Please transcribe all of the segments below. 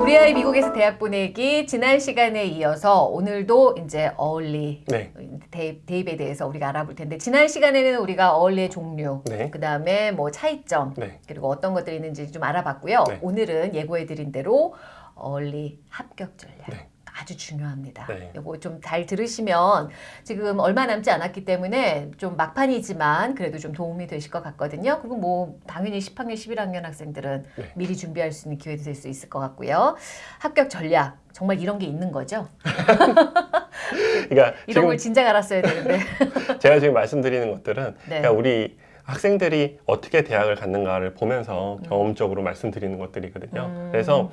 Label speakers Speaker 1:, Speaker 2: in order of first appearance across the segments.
Speaker 1: 우리 아이 미국에서 대학 보내기 지난 시간에 이어서 오늘도 이제 어울리
Speaker 2: 네.
Speaker 1: 대입, 대입에 대해서 우리가 알아볼 텐데 지난 시간에는 우리가 어울리의 종류
Speaker 2: 네.
Speaker 1: 그 다음에 뭐 차이점
Speaker 2: 네.
Speaker 1: 그리고 어떤 것들이 있는지 좀 알아봤고요.
Speaker 2: 네.
Speaker 1: 오늘은 예고해드린 대로 어울리 합격 전략.
Speaker 2: 네.
Speaker 1: 아주 중요합니다.
Speaker 2: 네.
Speaker 1: 이거 좀 잘 들으시면 지금 얼마 남지 않았기 때문에 좀 막판이지만 그래도 좀 도움이 되실 것 같거든요. 그리고 뭐 당연히 10학년, 11학년 학생들은
Speaker 2: 네.
Speaker 1: 미리 준비할 수 있는 기회도 될 수 있을 것 같고요. 합격 전략 정말 이런 게 있는 거죠?
Speaker 2: 그러니까
Speaker 1: 이런 걸 진작 알았어야 되는데.
Speaker 2: 제가 지금 말씀드리는 것들은
Speaker 1: 네.
Speaker 2: 그러니까 우리 학생들이 어떻게 대학을 갔는가를 보면서
Speaker 1: 음.
Speaker 2: 경험적으로 말씀드리는 것들이거든요.
Speaker 1: 음.
Speaker 2: 그래서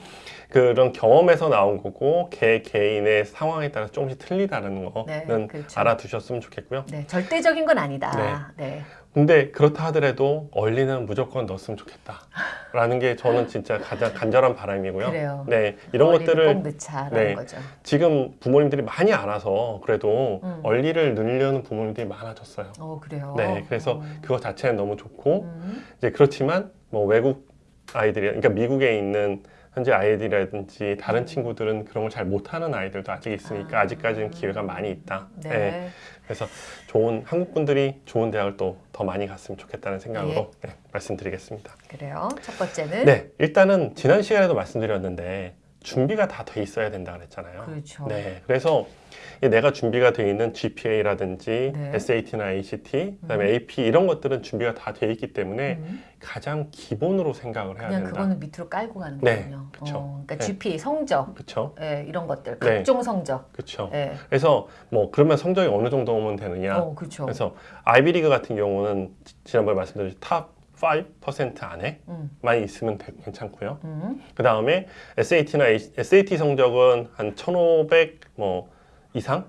Speaker 2: 그런 경험에서 나온 거고 개 개인의 상황에 따라 조금씩 틀리다는 거는
Speaker 1: 네, 그렇죠.
Speaker 2: 알아두셨으면 좋겠고요.
Speaker 1: 네, 절대적인 건 아니다. 네.
Speaker 2: 근데 그렇다 하더라도 얼리는 무조건 넣었으면 좋겠다 라는 게 저는 진짜 가장 간절한 바람이고요.
Speaker 1: 그래요.
Speaker 2: 네, 이런 것들을 네.
Speaker 1: 거죠.
Speaker 2: 지금 부모님들이 많이 알아서 그래도
Speaker 1: 음.
Speaker 2: 얼리를 늘려는 부모님들이 많아졌어요.
Speaker 1: 어 그래요.
Speaker 2: 네, 그래서
Speaker 1: 어.
Speaker 2: 그거 자체는 너무 좋고
Speaker 1: 음.
Speaker 2: 이제 그렇지만 뭐 외국 아이들이 그러니까 미국에 있는 현재 아이들이라든지 다른 친구들은 그런 걸 잘 못하는 아이들도 아직 있으니까
Speaker 1: 아.
Speaker 2: 아직까지는 기회가 많이 있다.
Speaker 1: 네.
Speaker 2: 네. 그래서 좋은 한국 분들이 좋은 대학을 또 더 많이 갔으면 좋겠다는 생각으로 네, 말씀드리겠습니다.
Speaker 1: 그래요. 첫 번째는
Speaker 2: 네, 일단은 지난 시간에도 말씀드렸는데 준비가 다 돼 있어야 된다 그랬잖아요.
Speaker 1: 그렇죠.
Speaker 2: 네, 그래서 이 내가 준비가 돼 있는 GPA라든지
Speaker 1: 네.
Speaker 2: SAT나 ACT, 그다음에
Speaker 1: 음.
Speaker 2: AP 이런 것들은 준비가 다 돼 있기 때문에
Speaker 1: 음.
Speaker 2: 가장 기본으로 생각을 해야
Speaker 1: 그냥
Speaker 2: 된다.
Speaker 1: 그거는 밑으로 깔고 가는
Speaker 2: 네,
Speaker 1: 거군요.
Speaker 2: 그쵸.
Speaker 1: 어, 그러니까
Speaker 2: 네.
Speaker 1: GPA 성적
Speaker 2: 그렇죠,
Speaker 1: 예, 이런 것들
Speaker 2: 네.
Speaker 1: 각종 성적.
Speaker 2: 그렇죠.
Speaker 1: 예.
Speaker 2: 그래서 뭐 그러면 성적이 어느 정도 오면 되느냐?
Speaker 1: 어 그렇죠.
Speaker 2: 그래서 아이비리그 같은 경우는 지- 지난번에 말씀드렸듯이 top 5% 안에만
Speaker 1: 음.
Speaker 2: 있으면 되- 괜찮고요.
Speaker 1: 음.
Speaker 2: 그 다음에 SAT나 SAT 성적은 한 1,500 뭐 이상,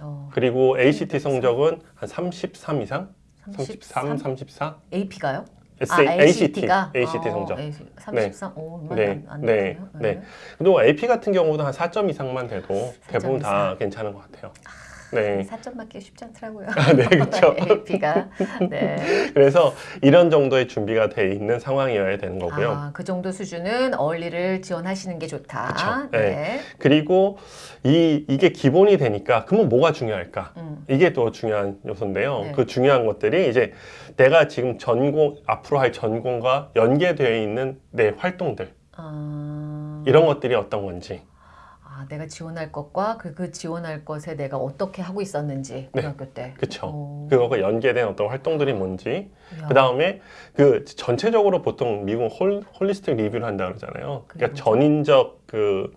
Speaker 1: 어,
Speaker 2: 그리고 ACT 성적은 한 33 이상,
Speaker 1: 33?
Speaker 2: 33, 34.
Speaker 1: AP가요?
Speaker 2: SA,
Speaker 1: 아,
Speaker 2: ACT,
Speaker 1: ACT가
Speaker 2: ACT 성적.
Speaker 1: 33. 오, 얼마
Speaker 2: 네,
Speaker 1: 안, 안
Speaker 2: 네,
Speaker 1: 되네요.
Speaker 2: 네. 그리고 AP 같은 경우도 한 4점 이상만 돼도 대부분 다
Speaker 1: 이상.
Speaker 2: 괜찮은 것 같아요. 네.
Speaker 1: 4점 맞기 쉽지 않더라고요.
Speaker 2: 네, 그렇죠.
Speaker 1: AP가. 네.
Speaker 2: 그래서 이런 정도의 준비가 돼 있는 상황이어야 되는 거고요.
Speaker 1: 아, 그 정도 수준은 어울리를 지원하시는 게 좋다.
Speaker 2: 그쵸.
Speaker 1: 네.
Speaker 2: 네. 그리고 이 이게 기본이 되니까 그러면 뭐가 중요할까?
Speaker 1: 음.
Speaker 2: 이게 또 중요한 요소인데요.
Speaker 1: 네.
Speaker 2: 그 중요한 것들이 이제 내가 지금 전공 앞으로 할 전공과 연계되어 있는 내 활동들
Speaker 1: 아,
Speaker 2: 이런 것들이 어떤 건지
Speaker 1: 아, 내가 지원할 것과 그, 그 지원할 것에 내가 어떻게 하고 있었는지
Speaker 2: 네.
Speaker 1: 고등학교 때.
Speaker 2: 그쵸.
Speaker 1: 오.
Speaker 2: 그거가 연계된 어떤 활동들이 뭔지
Speaker 1: 야.
Speaker 2: 그 다음에 그 전체적으로 보통 미국 ho, holistic review를 한다 그러잖아요. 그러니까? 전인적 그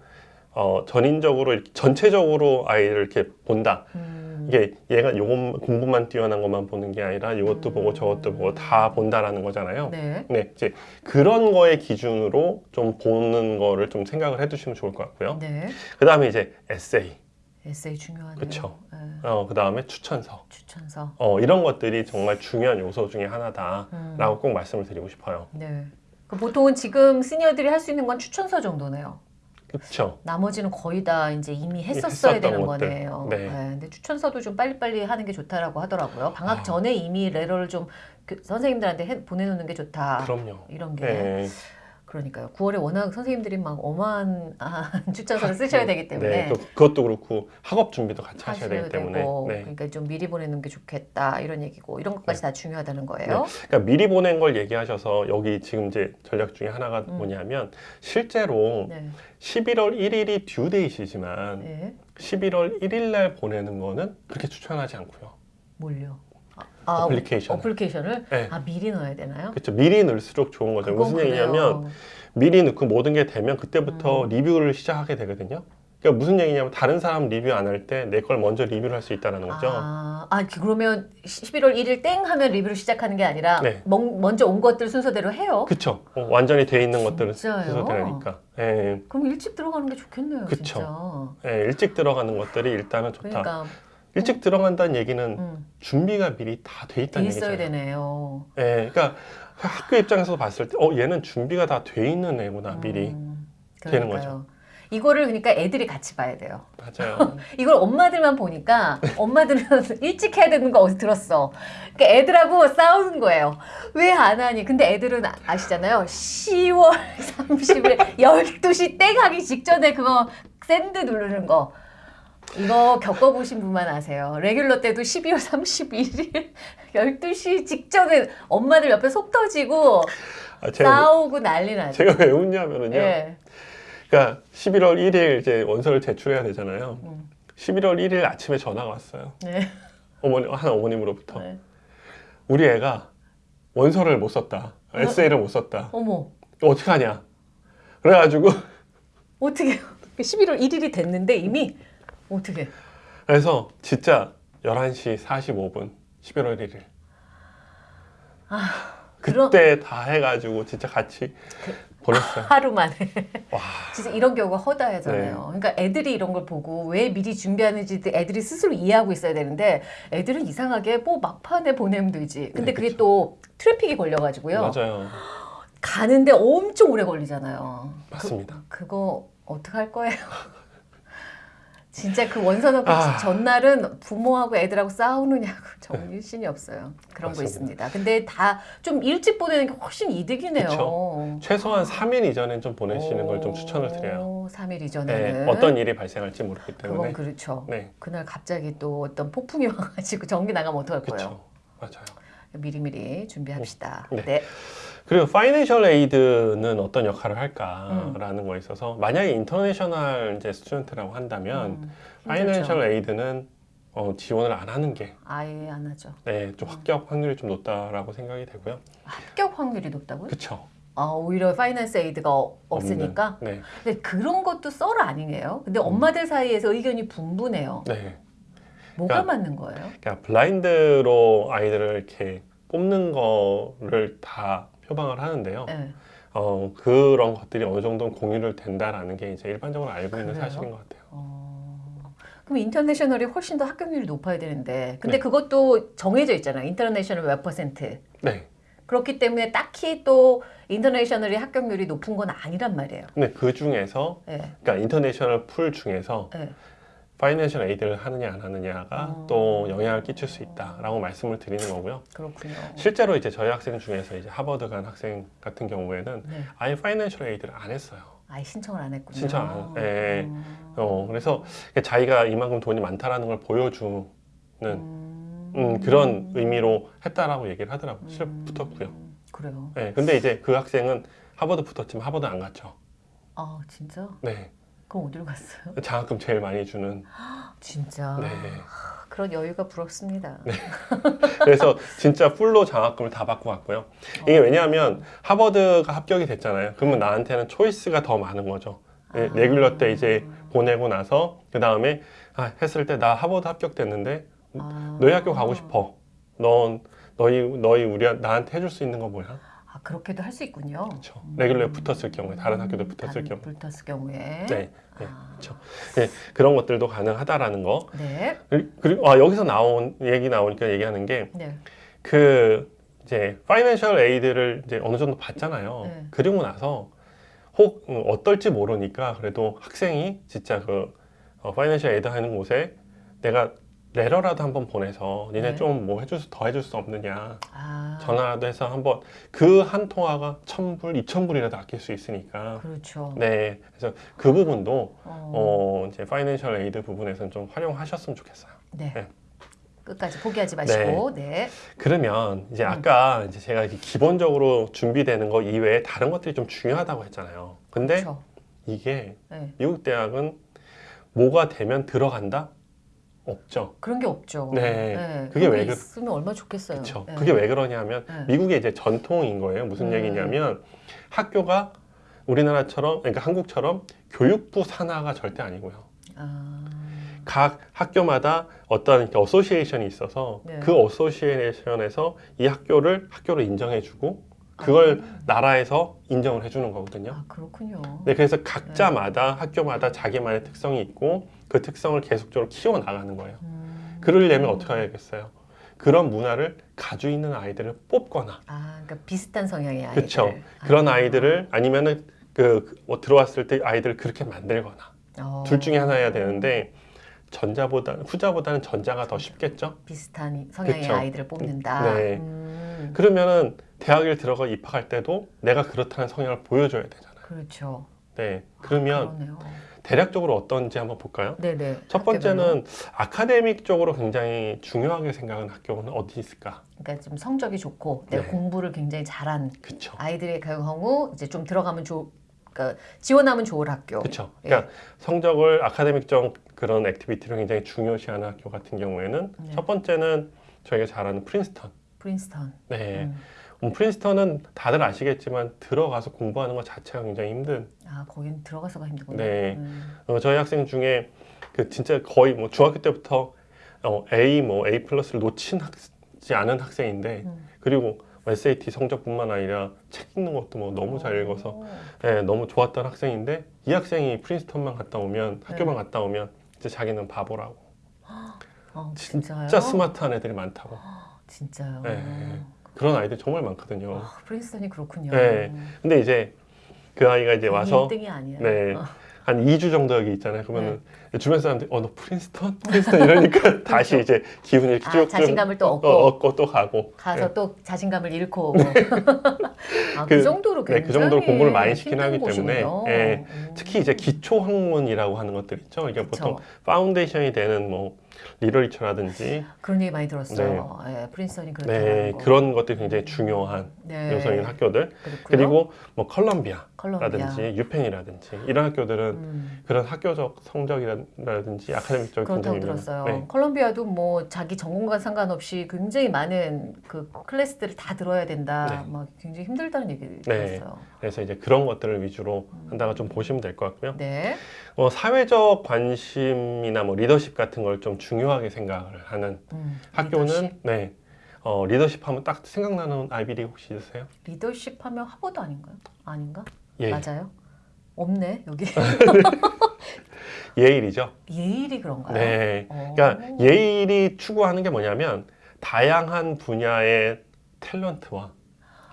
Speaker 2: 어, 전인적으로 전체적으로 아이를 이렇게 본다.
Speaker 1: 음,
Speaker 2: 이게 얘가 요것 공부만 뛰어난 것만 보는 게 아니라 이것도 보고 저것도 보고 다 본다라는 거잖아요.
Speaker 1: 네.
Speaker 2: 네, 이제 그런 거의 기준으로 좀 보는 거를 좀 생각을 해두시면 좋을 것 같고요.
Speaker 1: 네.
Speaker 2: 그 다음에 이제 에세이,
Speaker 1: 에세이 중요하네요.
Speaker 2: 그쵸.
Speaker 1: 네.
Speaker 2: 어, 그 다음에 추천서,
Speaker 1: 추천서.
Speaker 2: 어, 이런 것들이 정말 중요한 요소 중에 하나다라고
Speaker 1: 음.
Speaker 2: 꼭 말씀을 드리고 싶어요.
Speaker 1: 네. 그 보통은 지금 시니어들이 할 수 있는 건 추천서 정도네요.
Speaker 2: 그렇죠.
Speaker 1: 나머지는 거의 다 이제 이미 했었어야 되는
Speaker 2: 것들.
Speaker 1: 거네요.
Speaker 2: 네.
Speaker 1: 근데 추천서도 좀 빨리빨리 하는 게 좋다라고 하더라고요. 방학
Speaker 2: 아.
Speaker 1: 전에 이미 레터를 좀 그 선생님들한테 해- 보내놓는 게 좋다.
Speaker 2: 그럼요.
Speaker 1: 이런 게
Speaker 2: 네.
Speaker 1: 그러니까요. 9월에 워낙 선생님들이 막 어마한 아, 추천서를 쓰셔야 되기 때문에
Speaker 2: 네, 그, 그것도 그렇고 학업 준비도 같이 하셔야 되기 때문에. 네.
Speaker 1: 그러니까 좀 미리 보내는 게 좋겠다 이런 얘기고 이런 것까지 다 중요하다는 거예요.
Speaker 2: 그러니까 미리 보낸 걸 얘기하셔서 여기 지금 이제 전략 중에 하나가
Speaker 1: 음.
Speaker 2: 뭐냐면 실제로
Speaker 1: 네.
Speaker 2: 11월 1일이 듀데이시지만
Speaker 1: 네.
Speaker 2: 11월 1일 날 보내는 거는 그렇게 추천하지 않고요.
Speaker 1: 뭘요? 아, 아, application. application을
Speaker 2: 네.
Speaker 1: 아 미리 넣어야 되나요?
Speaker 2: 그렇죠. 미리 넣을수록 좋은 거죠. 무슨 얘기냐면
Speaker 1: 그래요.
Speaker 2: 미리 넣고 모든 게 되면 그때부터
Speaker 1: 음.
Speaker 2: 리뷰를 시작하게 되거든요. 그러니까 무슨 얘기냐면 다른 사람 리뷰 안 할 때 내 걸 먼저 리뷰를 할 수 있다는 거죠.
Speaker 1: 아, 아, 그- 그러면 11월 1일 땡 하면 리뷰를 시작하는 게 아니라
Speaker 2: 네.
Speaker 1: 먼- 먼저 온 것들 순서대로 해요.
Speaker 2: 그쵸. 어, 완전히 돼 있는
Speaker 1: 진짜요?
Speaker 2: 순서대로니까. 예,
Speaker 1: 그럼 일찍 들어가는 게 좋겠네요,
Speaker 2: 그쵸.
Speaker 1: 진짜.
Speaker 2: 예, 일찍 들어가는 것들이 일단은 좋다.
Speaker 1: 그러니까
Speaker 2: 일찍 들어간다는 얘기는
Speaker 1: 음,
Speaker 2: 준비가 미리
Speaker 1: 다돼돼
Speaker 2: 있다는
Speaker 1: 있어야
Speaker 2: 얘기잖아요.
Speaker 1: 되네요.
Speaker 2: 예, 그러니까 학교 입장에서 봤을 때, 어, 얘는 준비가 다 돼 있는 애구나, 미리.
Speaker 1: 음,
Speaker 2: 되는
Speaker 1: 그러니까요. 이거를 그러니까 애들이 같이 봐야 돼요.
Speaker 2: 맞아요.
Speaker 1: 이걸 엄마들만 보니까 엄마들은 일찍 해야 되는 거 어디 들었어. 그러니까 애들하고 싸우는 거예요. 왜 안 하니? 근데 애들은 아- 아시잖아요. 10월 30일 12시 땡 하기 직전에 그거 send 누르는 거. 이거 겪어보신 분만 아세요. regular 때도 12월 31일 12시 직전에 엄마들 옆에 속 터지고
Speaker 2: 아,
Speaker 1: 싸우고 난리 나죠.
Speaker 2: 제가 왜 웃냐면은요.
Speaker 1: 예.
Speaker 2: 그러니까 11월 1일 이제 원서를 제출해야 되잖아요.
Speaker 1: 음.
Speaker 2: 11월 1일 아침에 전화가 왔어요.
Speaker 1: 네.
Speaker 2: 어머니 한 어머님으로부터
Speaker 1: 네.
Speaker 2: 우리 애가 원서를 못 썼다.
Speaker 1: 어?
Speaker 2: 에세이를 못 썼다.
Speaker 1: 어머.
Speaker 2: 어떻게 하냐? 그래가지고
Speaker 1: 어떻게 11월 1일이 됐는데 이미 어떻게?
Speaker 2: 그래서 진짜 11시 45분 11월 1일
Speaker 1: 그런
Speaker 2: 그때 다 해가지고 진짜 같이 보냈어요.
Speaker 1: 하루 만에
Speaker 2: 와
Speaker 1: 진짜 이런 경우가 허다하잖아요. 그러니까 애들이 이런 걸 보고 왜 미리 준비하는지 애들이 스스로 이해하고 있어야 되는데 애들은 이상하게 뭐 막판에 보내면 되지. 근데
Speaker 2: 네,
Speaker 1: 그게. 또 트래픽이 걸려가지고
Speaker 2: 맞아요.
Speaker 1: 가는데 엄청 오래 걸리잖아요.
Speaker 2: 맞습니다.
Speaker 1: 그, 그거 어떻게 할 거예요? 진짜 그 원서 넣고
Speaker 2: 아.
Speaker 1: 전날은 부모하고 애들하고 싸우느냐고 정말 일신이 없어요. 그런 거
Speaker 2: 맞습니다.
Speaker 1: 있습니다. 근데 다 좀 일찍 보내는 게 훨씬 이득이네요.
Speaker 2: 그쵸. 최소한 3일 이전엔 좀 보내시는 걸 좀 추천을 드려요.
Speaker 1: 3일
Speaker 2: 네,
Speaker 1: 이전에는
Speaker 2: 어떤 일이 발생할지 모르기 때문에.
Speaker 1: 그건 그렇죠.
Speaker 2: 네,
Speaker 1: 그날 갑자기 또 어떤 폭풍이 와가지고 전기 나가면 어떡할 거예요?
Speaker 2: 맞아요.
Speaker 1: 미리미리 준비합시다.
Speaker 2: 네.
Speaker 1: 네.
Speaker 2: 그리고 financial aid는 어떤 역할을 할까라는 거에 있어서 만약에 international 이제 student라고 한다면
Speaker 1: 음,
Speaker 2: financial. aid는 어, 지원을 안 하는 게
Speaker 1: 아예 안 하죠.
Speaker 2: 네, 좀 합격 확률이 좀 높다라고 생각이 되고요.
Speaker 1: 합격 확률이 높다고요?
Speaker 2: 그렇죠.
Speaker 1: 아, 오히려 finance aid가 어- 없으니까.
Speaker 2: 네,
Speaker 1: 근데 그런 것도 썰 아니에요? 근데 엄마들 사이에서 의견이 분분해요.
Speaker 2: 네.
Speaker 1: 뭐가
Speaker 2: 그러니까-
Speaker 1: 맞는 거예요?
Speaker 2: 그러니까 블라인드로 아이들을 이렇게 뽑는 거를 다 표방을 하는데요.
Speaker 1: 네.
Speaker 2: 어, 그런 것들이 어느 정도 공유를 된다라는 게 이제 일반적으로 알고 있는
Speaker 1: 그래요?
Speaker 2: 사실인 것 같아요.
Speaker 1: 어, 그럼 international이 훨씬 더 합격률이 높아야 되는데, 근데
Speaker 2: 네.
Speaker 1: 그것도 정해져 있잖아요. international 몇 퍼센트.
Speaker 2: 네.
Speaker 1: 그렇기 때문에 딱히 또 international이 합격률이 높은 건 아니란 말이에요.
Speaker 2: 근데 그 중에서
Speaker 1: 네.
Speaker 2: 그러니까 international pool 중에서
Speaker 1: 네.
Speaker 2: financial aid를 하느냐 안 하느냐가
Speaker 1: 어.
Speaker 2: 또 영향을 끼칠 수 있다라고 말씀을 드리는 거고요.
Speaker 1: 그렇군요.
Speaker 2: 실제로 이제 저희 학생 중에서 이제 하버드 간 학생 같은 경우에는
Speaker 1: 네.
Speaker 2: 아예 financial aid를 안 했어요.
Speaker 1: 아예 신청을 안 했군요.
Speaker 2: 신청 안- 예.
Speaker 1: 음.
Speaker 2: 어, 그래서 자기가 이만큼 돈이 많다라는 걸 보여주는
Speaker 1: 음.
Speaker 2: 음, 그런 의미로 했다라고 얘기를 하더라고요. 붙었고요.
Speaker 1: 음, 그래요.
Speaker 2: 네, 근데 이제 그 학생은 하버드 붙었지만 하버드 안 갔죠.
Speaker 1: 아 진짜?
Speaker 2: 네,
Speaker 1: 그럼 어디로 갔어요?
Speaker 2: 장학금 제일 많이 주는.
Speaker 1: 진짜.
Speaker 2: 네.
Speaker 1: 그런 여유가 부럽습니다.
Speaker 2: 그래서 진짜 풀로 장학금을 다 받고 갔고요. 이게 왜냐하면 하버드가 합격이 됐잖아요. 그러면 나한테는 초이스가 더 많은 거죠. 네,
Speaker 1: 아.
Speaker 2: 레귤러 때 이제 보내고 나서 그 다음에 아, 했을 때 나 하버드 합격됐는데
Speaker 1: 아.
Speaker 2: 너희 학교 가고 싶어. 넌 너희 너희 우리 나한테 해줄 수 있는 거 뭐야?
Speaker 1: 아 그렇게도 할 수 있군요.
Speaker 2: 그렇죠. 레귤러에 붙었을 경우에 다른 학교도 붙었을 경우.
Speaker 1: 붙었을 경우에.
Speaker 2: 네, 네,
Speaker 1: 아.
Speaker 2: 그렇죠. 네, 그런 것들도 가능하다라는 거.
Speaker 1: 네.
Speaker 2: 그리고 아, 여기서 나온 얘기 나오니까 얘기하는 게
Speaker 1: 네.
Speaker 2: 그 이제 파이낸셜 에이드를 이제 어느 정도 받잖아요.
Speaker 1: 네.
Speaker 2: 그리고 나서 혹 음, 어떨지 모르니까 그래도 학생이 진짜 그 어, financial aid 하는 곳에 내가 레러라도 한번 보내서 니네
Speaker 1: 네.
Speaker 2: 좀뭐 해줄 수, 더 해줄 수 없느냐
Speaker 1: 아.
Speaker 2: 전화라도 해서 한번 그 한 통화가 천 불, 이천 불이라도 아낄 수 있으니까
Speaker 1: 그렇죠.
Speaker 2: 네 그래서 그 부분도
Speaker 1: 어.
Speaker 2: 어 이제 financial aid 부분에서는 좀 활용하셨으면 좋겠어요.
Speaker 1: 네.
Speaker 2: 네.
Speaker 1: 끝까지 포기하지 마시고. 네.
Speaker 2: 그러면 이제
Speaker 1: 음.
Speaker 2: 아까 이제 제가 기본적으로 준비되는 거 이외에 다른 것들이 좀 중요하다고 했잖아요. 근데
Speaker 1: 그렇죠.
Speaker 2: 이게
Speaker 1: 네.
Speaker 2: 미국 대학은 뭐가 되면 들어간다? 없죠.
Speaker 1: 그런 게 없죠.
Speaker 2: 네. 그게
Speaker 1: 그런 왜게
Speaker 2: 그-
Speaker 1: 있으면 얼마나 좋겠어요.
Speaker 2: 그렇죠.
Speaker 1: 네.
Speaker 2: 그게 왜 그러냐면
Speaker 1: 네.
Speaker 2: 미국의 이제 전통인 거예요. 무슨
Speaker 1: 음.
Speaker 2: 얘기냐면 학교가 우리나라처럼 그러니까 한국처럼 교육부 산하가 절대 아니고요.
Speaker 1: 아.
Speaker 2: 각 학교마다 어떤 어소시에이션이 있어서
Speaker 1: 네.
Speaker 2: 그 어소시에이션에서 이 학교를 학교로 인정해주고 그걸 나라에서 인정을 해주는 거거든요.
Speaker 1: 아 그렇군요.
Speaker 2: 네, 그래서 각자마다 학교마다 자기만의 특성이 있고 그 특성을 계속적으로 키워 나가는 거예요.
Speaker 1: 음.
Speaker 2: 그러려면 어떻게 해야겠어요? 그런 문화를 가지고 있는 아이들을 뽑거나,
Speaker 1: 아, 그러니까 비슷한 성향의 아이들.
Speaker 2: 그렇죠. 그런
Speaker 1: 아.
Speaker 2: 아이들을 아니면 은 그 뭐 들어왔을 때 아이들 그렇게 만들거나
Speaker 1: 어,
Speaker 2: 둘 중에 하나여야 되는데 전자보다 후자보다는 전자가 더 쉽겠죠.
Speaker 1: 비슷한 성향의
Speaker 2: 그쵸.
Speaker 1: 아이들을 뽑는다.
Speaker 2: 네.
Speaker 1: 음,
Speaker 2: 그러면은 대학을 들어가 입학할 때도 내가 그렇다는 성향을 보여줘야 되잖아요.
Speaker 1: 그렇죠.
Speaker 2: 네.
Speaker 1: 아,
Speaker 2: 그러면
Speaker 1: 그러네요.
Speaker 2: 대략적으로 어떤지 한번 볼까요?
Speaker 1: 네네.
Speaker 2: 첫 번째는 아카데믹 쪽으로 굉장히 중요하게 생각하는 학교는 어디 있을까?
Speaker 1: 그러니까 좀 성적이 좋고 내가
Speaker 2: 네.
Speaker 1: 공부를 굉장히 잘한
Speaker 2: 그쵸.
Speaker 1: 아이들의 경우 이제 좀 들어가면 좋, 그러니까 지원하면 좋을 학교. 예.
Speaker 2: 그러니까 성적을 academic적 그런 activity를 굉장히 중요시하는 학교 같은 경우에는
Speaker 1: 네.
Speaker 2: 첫 번째는 저희가 잘 아는 프린스턴.
Speaker 1: 프린스턴.
Speaker 2: 네.
Speaker 1: 음.
Speaker 2: 음, 프린스턴은 다들 아시겠지만 들어가서 공부하는 것 자체가 굉장히 힘든.
Speaker 1: 아 거긴 들어가서가 힘들군요.
Speaker 2: 네.
Speaker 1: 음.
Speaker 2: 어, 저희 학생 중에 그 진짜 거의 뭐 중학교 때부터 어, A 뭐 A 플러스를 놓친 학지 않은 학생인데
Speaker 1: 음.
Speaker 2: 그리고 SAT 성적뿐만 아니라 책 읽는 것도 뭐 너무 잘 읽어서
Speaker 1: 오.
Speaker 2: 네, 너무 좋았던 학생인데 이 학생이 프린스턴만 갔다 오면 학교만
Speaker 1: 네.
Speaker 2: 갔다 오면 이제 자기는 바보라고
Speaker 1: 어,
Speaker 2: 진짜? 스마트한 애들이 많다고
Speaker 1: 진짜요.
Speaker 2: 네. 그런 아이들 정말 많거든요.
Speaker 1: 아, 프린스턴이 그렇군요.
Speaker 2: 네. 근데 이제 그 아이가 이제 와서
Speaker 1: 1등이 아니에요.
Speaker 2: 네.
Speaker 1: 어,
Speaker 2: 한 2주 정도 여기 있잖아요. 그러면은 주변 사람들이 어너 프린스턴? 프린스턴 이러니까 다시 이제 기분이 이렇게
Speaker 1: 그렇죠. 아, 자신감을 또 얻고.
Speaker 2: 어, 얻고 또 가고
Speaker 1: 가서
Speaker 2: 네.
Speaker 1: 또 자신감을 잃고 오고. 아, 그,
Speaker 2: 그-
Speaker 1: 정도로
Speaker 2: 네,
Speaker 1: 굉장히
Speaker 2: 그 정도로 공부를 많이 시키긴 하기 때문에. 예,
Speaker 1: 음.
Speaker 2: 특히 이제 기초 학문이라고 하는 것들 있죠. 이게
Speaker 1: 그쵸.
Speaker 2: 보통 foundation이 되는 뭐 literature라든지
Speaker 1: 그런 얘기 많이 들었어요. 예, 프린스턴이 그렇다는
Speaker 2: 네,
Speaker 1: 거.
Speaker 2: 그런 것들이 굉장히 중요한
Speaker 1: 네.
Speaker 2: 요소인 학교들
Speaker 1: 그렇고요.
Speaker 2: 그리고 뭐 컬럼비아라든지
Speaker 1: 컬럼비아.
Speaker 2: 유펜이라든지 이런 학교들은
Speaker 1: 음,
Speaker 2: 그런 학교적 성적이라든지 academic적
Speaker 1: 그렇다고 들었어요.
Speaker 2: 네.
Speaker 1: 컬럼비아도 뭐 자기 전공과 상관없이 굉장히 많은 그 클래스들을 다 들어야 된다.
Speaker 2: 네.
Speaker 1: 막 굉장히 힘들다는 얘기를
Speaker 2: 네.
Speaker 1: 들었어요.
Speaker 2: 그래서 이제 그런 것들을 위주로 한다가 좀 보시면 될 것 같고요.
Speaker 1: 네.
Speaker 2: 어, 사회적 관심이나 뭐 리더십 같은 걸 좀 중요하게 생각을 하는
Speaker 1: 음,
Speaker 2: 학교는
Speaker 1: 리더십?
Speaker 2: 네. 어, 리더십 하면 딱 생각나는 아이비리 혹시 있으세요?
Speaker 1: 리더십 하면 하버드 아닌가요? 아닌가?
Speaker 2: 예.
Speaker 1: 맞아요? 없네 여기
Speaker 2: 예일이죠.
Speaker 1: 예일이 그런가요?
Speaker 2: 네.
Speaker 1: 어.
Speaker 2: 그러니까 예일이 추구하는 게 뭐냐면 다양한 분야의 탤런트와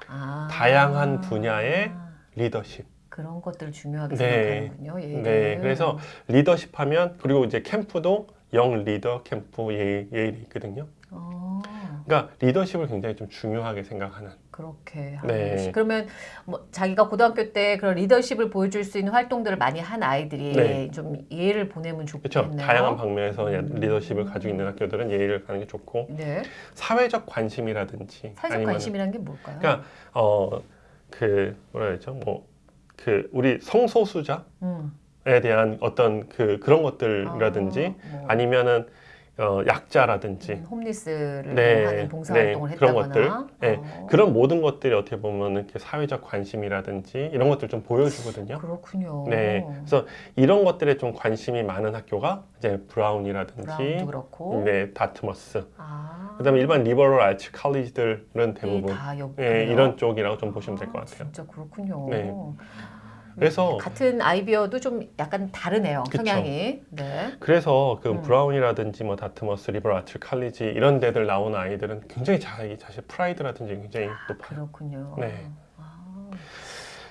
Speaker 1: 아.
Speaker 2: 다양한 분야의 리더십.
Speaker 1: 그런 것들을 중요하게
Speaker 2: 네.
Speaker 1: 생각하는군요. 예일은.
Speaker 2: 네. 그래서 리더십 하면 그리고 이제 캠프도 영 리더 캠프 예, 예일이 있거든요.
Speaker 1: 어,
Speaker 2: 그러니까 리더십을 굉장히 좀 중요하게 생각하는.
Speaker 1: 그렇게
Speaker 2: 네.
Speaker 1: 그러면 뭐 자기가 고등학교 때 그런 리더십을 보여줄 수 있는 활동들을 많이 한 아이들이
Speaker 2: 네.
Speaker 1: 좀 예를 보내면
Speaker 2: 그렇죠.
Speaker 1: 좋겠네요.
Speaker 2: 다양한 방면에서
Speaker 1: 음.
Speaker 2: 리더십을 가지고 있는 학교들은 예의를 가는 게 좋고
Speaker 1: 네.
Speaker 2: 사회적 관심이라든지
Speaker 1: 사회적 관심이란 게 뭘까요?
Speaker 2: 그러니까 어 그 뭐라 그러죠? 뭐 그 우리 성소수자에
Speaker 1: 음.
Speaker 2: 대한 어떤 그 그런 것들이라든지
Speaker 1: 아, 뭐,
Speaker 2: 아니면은 어 약자라든지
Speaker 1: 음, 홈리스를
Speaker 2: 네,
Speaker 1: 뭐 하는 봉사활동을
Speaker 2: 네, 그런
Speaker 1: 했다거나
Speaker 2: 것들. 네,
Speaker 1: 어,
Speaker 2: 그런 모든 것들이 어떻게 보면 이렇게 사회적 관심이라든지 이런 것들 좀 보여주거든요.
Speaker 1: 그렇군요.
Speaker 2: 네, 그래서 이런 것들에 좀 관심이 많은 학교가 이제 브라운이라든지
Speaker 1: 브라운도 그렇고.
Speaker 2: 네, 다트머스.
Speaker 1: 아,
Speaker 2: 그다음에 일반 리버럴 아츠 칼리지들은 대부분
Speaker 1: 다
Speaker 2: 예, 이런 쪽이라고 좀 보시면 될것
Speaker 1: 아,
Speaker 2: 같아요.
Speaker 1: 진짜 그렇군요.
Speaker 2: 네. 그래서
Speaker 1: 같은 아이비여도 좀 약간 다르네요.
Speaker 2: 그쵸.
Speaker 1: 성향이. 네.
Speaker 2: 그래서 그
Speaker 1: 음.
Speaker 2: 브라운이라든지 뭐 다트머스, liberal arts college 이런 데들 나오는 아이들은 굉장히 자기 자신 프라이드라든지 굉장히 높아요.
Speaker 1: 그렇군요.
Speaker 2: 네.
Speaker 1: 아,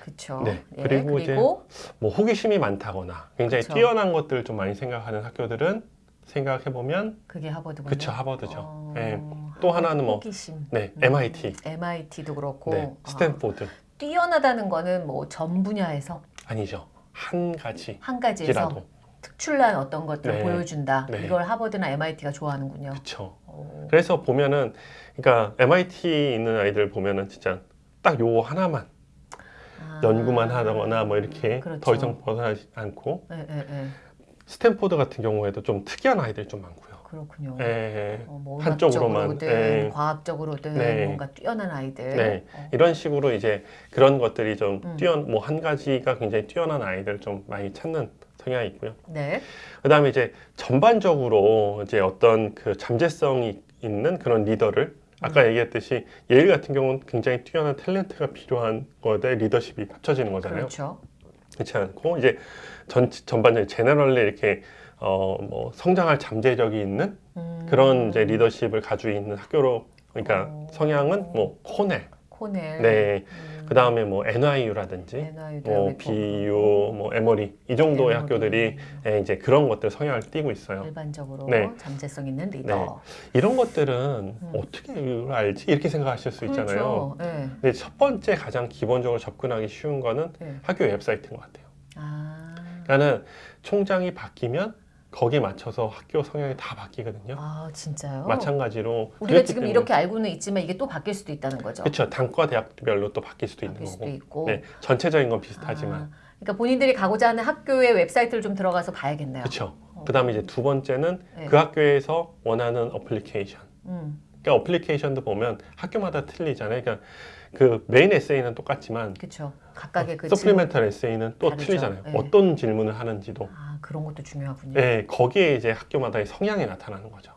Speaker 1: 그렇죠.
Speaker 2: 네.
Speaker 1: 예,
Speaker 2: 그리고 이제
Speaker 1: 그리고
Speaker 2: 뭐 호기심이 많다거나 굉장히
Speaker 1: 그쵸.
Speaker 2: 뛰어난 것들을 좀 많이 생각하는 학교들은 생각해 보면
Speaker 1: 그게 하버드군요.
Speaker 2: 그쵸 하버드죠.
Speaker 1: 어,
Speaker 2: 네. 또 하나는 뭐
Speaker 1: 호기심.
Speaker 2: 네,
Speaker 1: 음,
Speaker 2: MIT,
Speaker 1: MIT도 그렇고
Speaker 2: 네,
Speaker 1: 아,
Speaker 2: 스탠포드
Speaker 1: 뛰어나다는 거는 뭐 전 분야에서
Speaker 2: 아니죠. 한 가지
Speaker 1: 한 가지에서
Speaker 2: 지라도
Speaker 1: 특출난 어떤 것들을
Speaker 2: 네.
Speaker 1: 보여준다.
Speaker 2: 네.
Speaker 1: 이걸 하버드나 MIT가 좋아하는군요.
Speaker 2: 그렇죠.
Speaker 1: 오.
Speaker 2: 그래서 보면은 그러니까 MIT 있는 아이들 보면은 진짜 딱 요거 하나만
Speaker 1: 아,
Speaker 2: 연구만 하거나 뭐 이렇게
Speaker 1: 그렇죠.
Speaker 2: 더 이상 벗어나지 않고
Speaker 1: 예, 예, 예.
Speaker 2: 스탠포드 같은 경우에도 좀 특이한 아이들이 좀 많고요.
Speaker 1: 그렇군요.
Speaker 2: 예,
Speaker 1: 어, 뭐
Speaker 2: 한쪽으로만, 예.
Speaker 1: 과학적으로든
Speaker 2: 네.
Speaker 1: 뭔가 뛰어난 아이들.
Speaker 2: 네.
Speaker 1: 어,
Speaker 2: 이런 식으로 이제 그런 것들이 좀
Speaker 1: 음.
Speaker 2: 뛰어 뭐한 가지가 굉장히 뛰어난 아이들 좀 많이 찾는 성향이 있고요.
Speaker 1: 네.
Speaker 2: 그 다음에 이제 전반적으로 이제 어떤 그 잠재성이 있는 그런 리더를 아까
Speaker 1: 음.
Speaker 2: 얘기했듯이 예일 같은 경우는 굉장히 뛰어난 탤런트가 필요한 거에 리더십이 합쳐지는 거잖아요.
Speaker 1: 그렇죠.
Speaker 2: 그렇지 않고 이제 전 전반적인 제너럴리 이렇게 어 뭐 성장할 잠재력이 있는
Speaker 1: 음,
Speaker 2: 그런 이제 리더십을 가지고 있는 학교로 그러니까
Speaker 1: 어.
Speaker 2: 성향은 뭐 코넬,
Speaker 1: 코넬.
Speaker 2: 네,
Speaker 1: 음,
Speaker 2: 그 다음에 뭐 NIU라든지 뭐. BU, 뭐 에머리 이 정도의
Speaker 1: 에머리.
Speaker 2: 학교들이 예, 이제 그런 것들 성향을 띠고 있어요.
Speaker 1: 일반적으로
Speaker 2: 네.
Speaker 1: 잠재성 있는 리더.
Speaker 2: 이런 것들은 어떻게 이걸 알지 이렇게 생각하실 수 있잖아요.
Speaker 1: 네.
Speaker 2: 근데 첫 번째 가장 기본적으로 접근하기 쉬운 거는
Speaker 1: 네.
Speaker 2: 학교 웹사이트인 것 같아요.
Speaker 1: 아.
Speaker 2: 그러니까는 총장이 바뀌면 거기에 맞춰서 학교 성향이 다 바뀌거든요.
Speaker 1: 아 진짜요?
Speaker 2: 마찬가지로
Speaker 1: 우리가 지금
Speaker 2: 때문에
Speaker 1: 이렇게 알고는 있지만 이게 또 바뀔 수도 있다는 거죠.
Speaker 2: 그렇죠. 단과 대학별로 또 바뀔 수도 있는
Speaker 1: 바뀔 수도
Speaker 2: 거고.
Speaker 1: 있고.
Speaker 2: 네, 전체적인 건 비슷하지만.
Speaker 1: 아, 그러니까 본인들이 가고자 하는 학교의 웹사이트를 좀 들어가서 봐야겠네요.
Speaker 2: 그렇죠. 그다음에 이제 두 번째는
Speaker 1: 네.
Speaker 2: 그 학교에서 원하는 어플리케이션.
Speaker 1: 음,
Speaker 2: 그러니까 application도 보면 학교마다 틀리잖아요. 그러니까 그 메인 에세이는 똑같지만
Speaker 1: 그렇죠. 각각의 그
Speaker 2: supplemental 에세이는 또
Speaker 1: 다르죠.
Speaker 2: 틀리잖아요.
Speaker 1: 네.
Speaker 2: 어떤 질문을 하는지도.
Speaker 1: 아 그런 것도 중요하군요.
Speaker 2: 네, 거기에 이제 학교마다의 성향이 나타나는 거죠.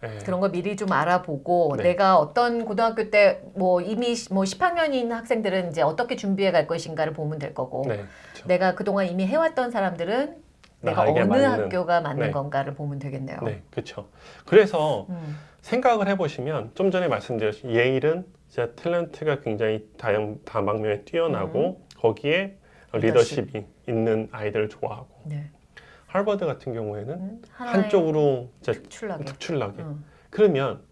Speaker 2: 네.
Speaker 1: 그런 거 미리 좀 알아보고
Speaker 2: 네.
Speaker 1: 내가 어떤 고등학교 때 뭐 이미 시- 뭐 10학년인 학생들은 이제 어떻게 준비해 갈 것인가를 보면 될 거고
Speaker 2: 네, 그렇죠.
Speaker 1: 내가 그동안 이미 해왔던 사람들은 내가 어느
Speaker 2: 맞는-
Speaker 1: 학교가 맞는
Speaker 2: 네.
Speaker 1: 건가를 보면 되겠네요.
Speaker 2: 네, 그렇죠. 그래서
Speaker 1: 음,
Speaker 2: 생각을 해보시면 좀 전에 말씀드렸듯이 예일은 진짜 탤런트가 굉장히 다양 다방면에 뛰어나고 거기에
Speaker 1: 음. 리더십.
Speaker 2: 리더십이 있는 아이들을 좋아하고
Speaker 1: 네.
Speaker 2: 하버드 같은 경우에는
Speaker 1: 음,
Speaker 2: 한쪽으로
Speaker 1: 특출나게.
Speaker 2: 특출나게
Speaker 1: 음.
Speaker 2: 그러면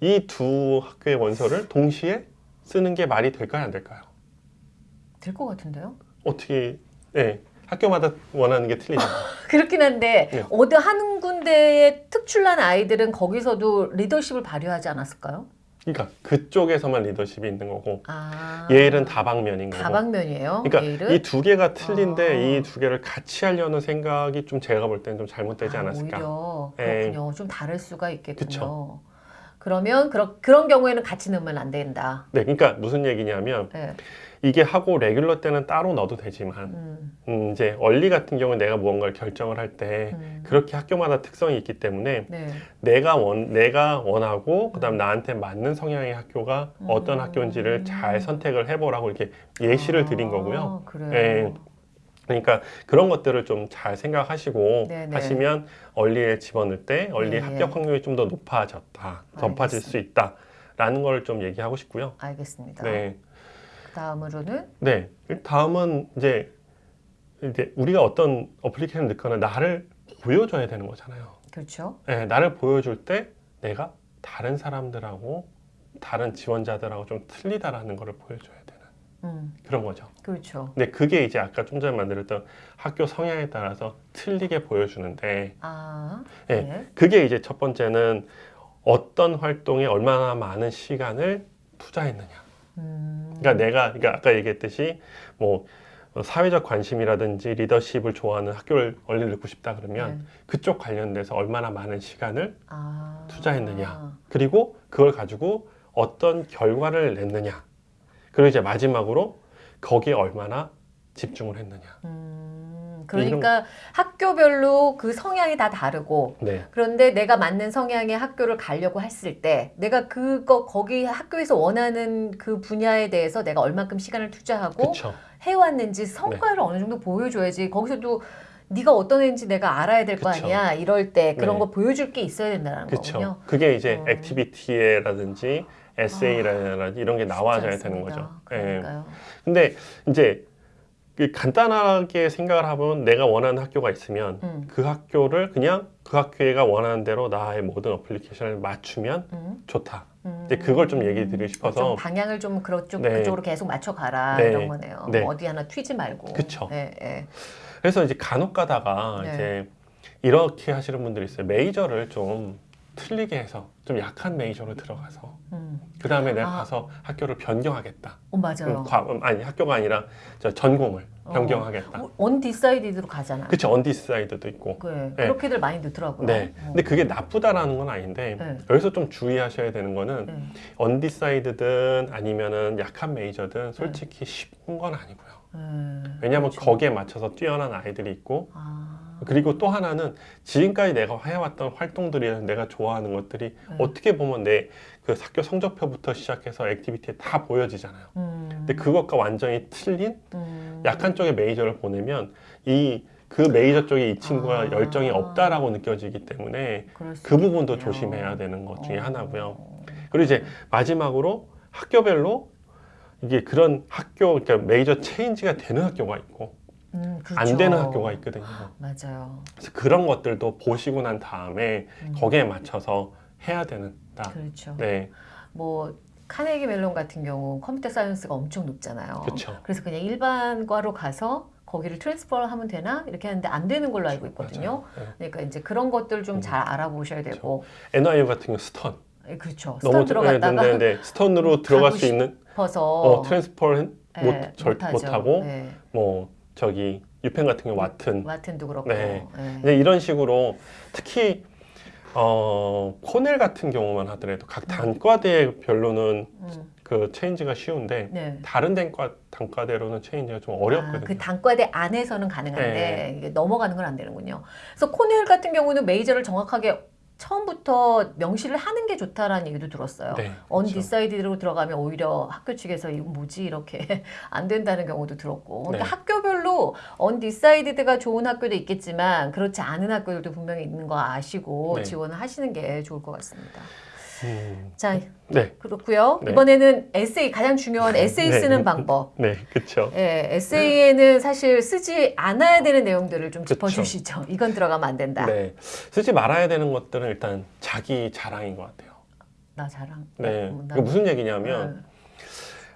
Speaker 2: 이 두 학교의 원서를 동시에 쓰는 게 말이 될까요 안 될까요?
Speaker 1: 될 것 같은데요?
Speaker 2: 어떻게 네, 학교마다 원하는 게 틀리잖아요.
Speaker 1: 그렇긴 한데
Speaker 2: 네.
Speaker 1: 어디 한 군데의 특출난 아이들은 거기서도 리더십을 발휘하지 않았을까요?
Speaker 2: 그러니까 그쪽에서만 리더십이 있는 거고
Speaker 1: 아,
Speaker 2: 예일은 다방면인 거고.
Speaker 1: 다방면이에요.
Speaker 2: 그러니까? 이 두 개가 틀린데
Speaker 1: 아.
Speaker 2: 이두 개를 같이 하려는 생각이 좀 제가 볼 때는 좀 잘못되지
Speaker 1: 아,
Speaker 2: 않았을까.
Speaker 1: 오히려
Speaker 2: 예.
Speaker 1: 그렇군요. 좀 다를 수가 있겠군요.
Speaker 2: 그쵸.
Speaker 1: 그러면 그런 그런 경우에는 같이 넣으면 안 된다.
Speaker 2: 네, 그러니까 무슨 얘기냐면
Speaker 1: 네.
Speaker 2: 이게 하고 레귤러 때는 따로 넣어도 되지만
Speaker 1: 음,
Speaker 2: 음, 이제 얼리 같은 경우는 내가 무언가를 결정을 할때
Speaker 1: 음.
Speaker 2: 그렇게 학교마다 특성이 있기 때문에
Speaker 1: 네.
Speaker 2: 내가 원 내가 원하고 그다음 나한테 맞는 성향의 학교가 어떤
Speaker 1: 음.
Speaker 2: 학교인지를 잘 선택을 해보라고 이렇게 예시를 드린 거고요.
Speaker 1: 아, 그래요.
Speaker 2: 예. 그러니까 그런 것들을 좀 잘 생각하시고
Speaker 1: 네네.
Speaker 2: 하시면 얼리에 집어넣을 때 얼리
Speaker 1: 네.
Speaker 2: 합격 확률이 좀 더 높아졌다, 높아질 수 있다라는 걸 좀 얘기하고 싶고요.
Speaker 1: 알겠습니다.
Speaker 2: 네,
Speaker 1: 그 다음으로는
Speaker 2: 네. 다음은 이제 이제 우리가 어떤 어플리케이션 넣거나 나를 보여줘야 되는 거잖아요.
Speaker 1: 그렇죠.
Speaker 2: 네, 나를 보여줄 때 내가 다른 사람들하고 다른 지원자들하고 좀 틀리다라는 거를 보여줘야 되는
Speaker 1: 음,
Speaker 2: 그런 거죠.
Speaker 1: 그렇죠.
Speaker 2: 근데 그게 이제 아까 좀 전에 만들었던 학교 성향에 따라서 틀리게 보여주는데
Speaker 1: 아,
Speaker 2: 네.
Speaker 1: 네.
Speaker 2: 그게 이제 첫 번째는 어떤 활동에 얼마나 많은 시간을 투자했느냐.
Speaker 1: 음,
Speaker 2: 그러니까 내가 그러니까 아까 얘기했듯이 뭐 사회적 관심이라든지 리더십을 좋아하는 학교를 얼리 넣고 싶다 그러면
Speaker 1: 네.
Speaker 2: 그쪽 관련돼서 얼마나 많은 시간을
Speaker 1: 아,
Speaker 2: 투자했느냐. 그리고 그걸 가지고 어떤 결과를 냈느냐. 그리고 이제 마지막으로 거기에 얼마나 집중을 했느냐.
Speaker 1: 음, 그러니까 학교별로 그 성향이 다 다르고
Speaker 2: 네.
Speaker 1: 그런데 내가 맞는 성향의 학교를 가려고 했을 때 내가 그거 거기 학교에서 원하는 그 분야에 대해서 내가 얼마큼 시간을 투자하고
Speaker 2: 그렇죠.
Speaker 1: 해왔는지 성과를 어느 정도 보여줘야지 거기서도 네가 어떤 애인지 내가 알아야 될거
Speaker 2: 그쵸.
Speaker 1: 아니야 이럴 때 그런
Speaker 2: 네.
Speaker 1: 거 보여줄 게 있어야 된다는 거군요.
Speaker 2: 그렇죠. 그게 이제
Speaker 1: 어.
Speaker 2: activity라든지 에세이라든지 이런 게 나와줘야 되는
Speaker 1: 않습니다.
Speaker 2: 거죠. 예.
Speaker 1: 그러니까요.
Speaker 2: 근데 이제 그 간단하게 생각을 하면 내가 원하는 학교가 있으면
Speaker 1: 음,
Speaker 2: 그 학교를 그냥 그 학교가 원하는 대로 나의 모든 application을 맞추면
Speaker 1: 음,
Speaker 2: 좋다.
Speaker 1: 음.
Speaker 2: 이제 그걸 좀 얘기 드리고 싶어서
Speaker 1: 좀 방향을 좀 그쪽
Speaker 2: 네.
Speaker 1: 그쪽으로 계속 맞춰가라
Speaker 2: 네.
Speaker 1: 이런 거네요.
Speaker 2: 네.
Speaker 1: 뭐 어디 하나 튀지 말고. 예, 예.
Speaker 2: 그래서 이제 간혹 가다가
Speaker 1: 네.
Speaker 2: 이제 이렇게 하시는 분들이 있어요. major를 좀 틀리게 해서 좀 약한 major로 들어가서
Speaker 1: 음.
Speaker 2: 그 다음에 내가
Speaker 1: 아.
Speaker 2: 가서 학교를 변경하겠다.
Speaker 1: 어 맞아요.
Speaker 2: 음, 과, 음, 아니 학교가 아니라 저 전공을
Speaker 1: 어.
Speaker 2: 변경하겠다.
Speaker 1: undecided로 가잖아.
Speaker 2: 그쵸 undecided도 있고.
Speaker 1: 그
Speaker 2: 네.
Speaker 1: 그렇게들 많이 넣더라고요.
Speaker 2: 네.
Speaker 1: 어.
Speaker 2: 근데 그게 나쁘다라는 건 아닌데
Speaker 1: 네.
Speaker 2: 여기서 좀 주의하셔야 되는 거는
Speaker 1: 네.
Speaker 2: undecided든 아니면은 약한 major든 솔직히 쉬운 건 아니고요.
Speaker 1: 음,
Speaker 2: 왜냐하면
Speaker 1: 그렇죠.
Speaker 2: 거기에 맞춰서 뛰어난 아이들이 있고
Speaker 1: 아,
Speaker 2: 그리고 또 하나는 지금까지 내가 해왔던 활동들이 내가 좋아하는 것들이
Speaker 1: 네.
Speaker 2: 어떻게 보면 내 그 학교 성적표부터 시작해서 activity에 다 보여지잖아요.
Speaker 1: 음,
Speaker 2: 근데 그것과 완전히 틀린
Speaker 1: 음,
Speaker 2: 약한 쪽의 major를 보내면 이 그 메이저 쪽에 이 친구가
Speaker 1: 아.
Speaker 2: 열정이 없다라고 느껴지기 때문에
Speaker 1: 그
Speaker 2: 부분도. 조심해야 되는 것 중에
Speaker 1: 어.
Speaker 2: 하나고요. 그리고 이제 마지막으로 학교별로 이게 그런 학교 그러니까 major change가 되는 학교가 있고
Speaker 1: 음, 그렇죠.
Speaker 2: 안 되는 학교가 있거든요.
Speaker 1: 맞아요.
Speaker 2: 그래서 그런 것들도 보시고 난 다음에
Speaker 1: 음,
Speaker 2: 거기에 맞춰서 해야 된다.
Speaker 1: 그렇죠.
Speaker 2: 네,
Speaker 1: 뭐 카네기 멜론 같은 경우 computer science가 엄청 높잖아요.
Speaker 2: 그렇죠.
Speaker 1: 그래서 그냥 일반과로 가서 거기를 transfer를 하면 되나 이렇게 하는데 안 되는 걸로 알고 있거든요.
Speaker 2: 네.
Speaker 1: 그러니까 이제 그런 것들 좀
Speaker 2: 음.
Speaker 1: 잘 알아보셔야 되고,
Speaker 2: NYU 같은 경우 스턴
Speaker 1: 예, 그렇죠.
Speaker 2: 너무
Speaker 1: 스턴 들어갔다가
Speaker 2: 네, 네, 네. 스턴으로 들어갈 수 있는
Speaker 1: 싶어서
Speaker 2: 어, transfer는
Speaker 1: 예,
Speaker 2: 못, 절,
Speaker 1: 못하죠.
Speaker 2: 못하고
Speaker 1: 예.
Speaker 2: 뭐 저기 유펜 같은 경우 와튼
Speaker 1: 와튼도 그렇고.
Speaker 2: 네.
Speaker 1: 예.
Speaker 2: 이제 이런 식으로 특히 어, 코넬 같은 경우만 하더라도 각 단과대별로는
Speaker 1: 음,
Speaker 2: 그 change가 쉬운데
Speaker 1: 네.
Speaker 2: 다른 단과 단과대로는 change가 좀 어렵거든요.
Speaker 1: 아, 그 단과대 안에서는 가능한데
Speaker 2: 네.
Speaker 1: 넘어가는 건 안 되는군요. 그래서 코넬 같은 경우는 major를 정확하게 처음부터 명시를 하는 게 좋다라는 얘기도 들었어요.
Speaker 2: 네,
Speaker 1: un
Speaker 2: 그렇죠.
Speaker 1: decided로 들어가면 오히려 학교 측에서 이거 뭐지 이렇게 안 된다는 경우도 들었고 그러니까
Speaker 2: 네.
Speaker 1: 학교별로 undecided가 좋은 학교도 있겠지만 그렇지 않은 학교들도 분명히 있는 거 아시고
Speaker 2: 네.
Speaker 1: 지원을 하시는 게 좋을 것 같습니다.
Speaker 2: 음,
Speaker 1: 자
Speaker 2: 네,
Speaker 1: 그렇고요.
Speaker 2: 네.
Speaker 1: 이번에는 에세이 가장 중요한 에세이
Speaker 2: 네.
Speaker 1: 쓰는 방법.
Speaker 2: 네, 그렇죠.
Speaker 1: 예, 에세이에는 사실 쓰지 않아야 되는 내용들을 좀
Speaker 2: 그쵸.
Speaker 1: 짚어주시죠. 이건 들어가면 안 된다.
Speaker 2: 네, 쓰지 말아야 되는 것들은 일단 자기 자랑인 것 같아요.
Speaker 1: 나 자랑.
Speaker 2: 네,
Speaker 1: 어, 나-
Speaker 2: 이게 무슨 얘기냐면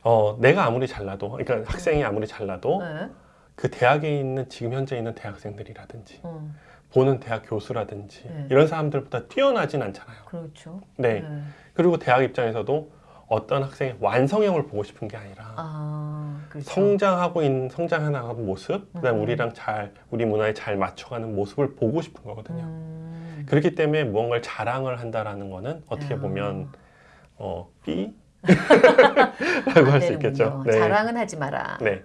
Speaker 2: 어, 내가 아무리 잘나도, 그러니까 학생이 아무리 잘나도
Speaker 1: 네.
Speaker 2: 그 대학에 있는 지금 현재 있는 대학생들이라든지
Speaker 1: 음,
Speaker 2: 보는 대학 교수라든지
Speaker 1: 네.
Speaker 2: 이런 사람들보다 뛰어나진 않잖아요.
Speaker 1: 그렇죠.
Speaker 2: 네. 그리고 대학 입장에서도 어떤 학생의 완성형을 보고 싶은 게 아니라
Speaker 1: 아, 그렇죠.
Speaker 2: 성장하고 있는 성장해 나가는 모습, 그다음
Speaker 1: 음.
Speaker 2: 우리랑 잘 우리 문화에 잘 맞춰가는 모습을 보고 싶은 거거든요.
Speaker 1: 음,
Speaker 2: 그렇기 때문에 무언가를 자랑을 한다라는 거는 어떻게
Speaker 1: 아.
Speaker 2: 보면 어 B 라고 안할수 있겠죠.
Speaker 1: 되는군요. 자랑은 하지 마라.
Speaker 2: 네.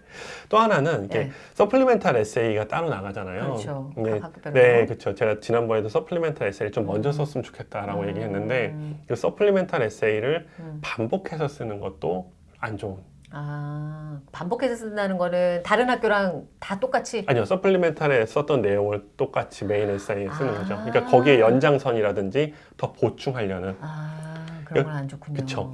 Speaker 2: 또 하나는 이게
Speaker 1: 네.
Speaker 2: supplemental 에세이가 따로 나가잖아요.
Speaker 1: 그렇죠.
Speaker 2: 네. 네, 그렇죠. 제가 지난번에도 supplemental 에세이를 좀 먼저
Speaker 1: 음.
Speaker 2: 썼으면 좋겠다라고
Speaker 1: 음,
Speaker 2: 얘기했는데 그 supplemental 에세이를
Speaker 1: 음.
Speaker 2: 반복해서 쓰는 것도 안 좋은.
Speaker 1: 아, 반복해서 쓴다는 거는 다른 학교랑 다 똑같이.
Speaker 2: 아니요, supplemental에 썼던 내용을 똑같이 메인 에세이에 쓰는
Speaker 1: 아.
Speaker 2: 거죠. 그러니까 거기에 연장선이라든지 더 보충하려는.
Speaker 1: 아, 그런 건 안 좋군요.
Speaker 2: 그쵸.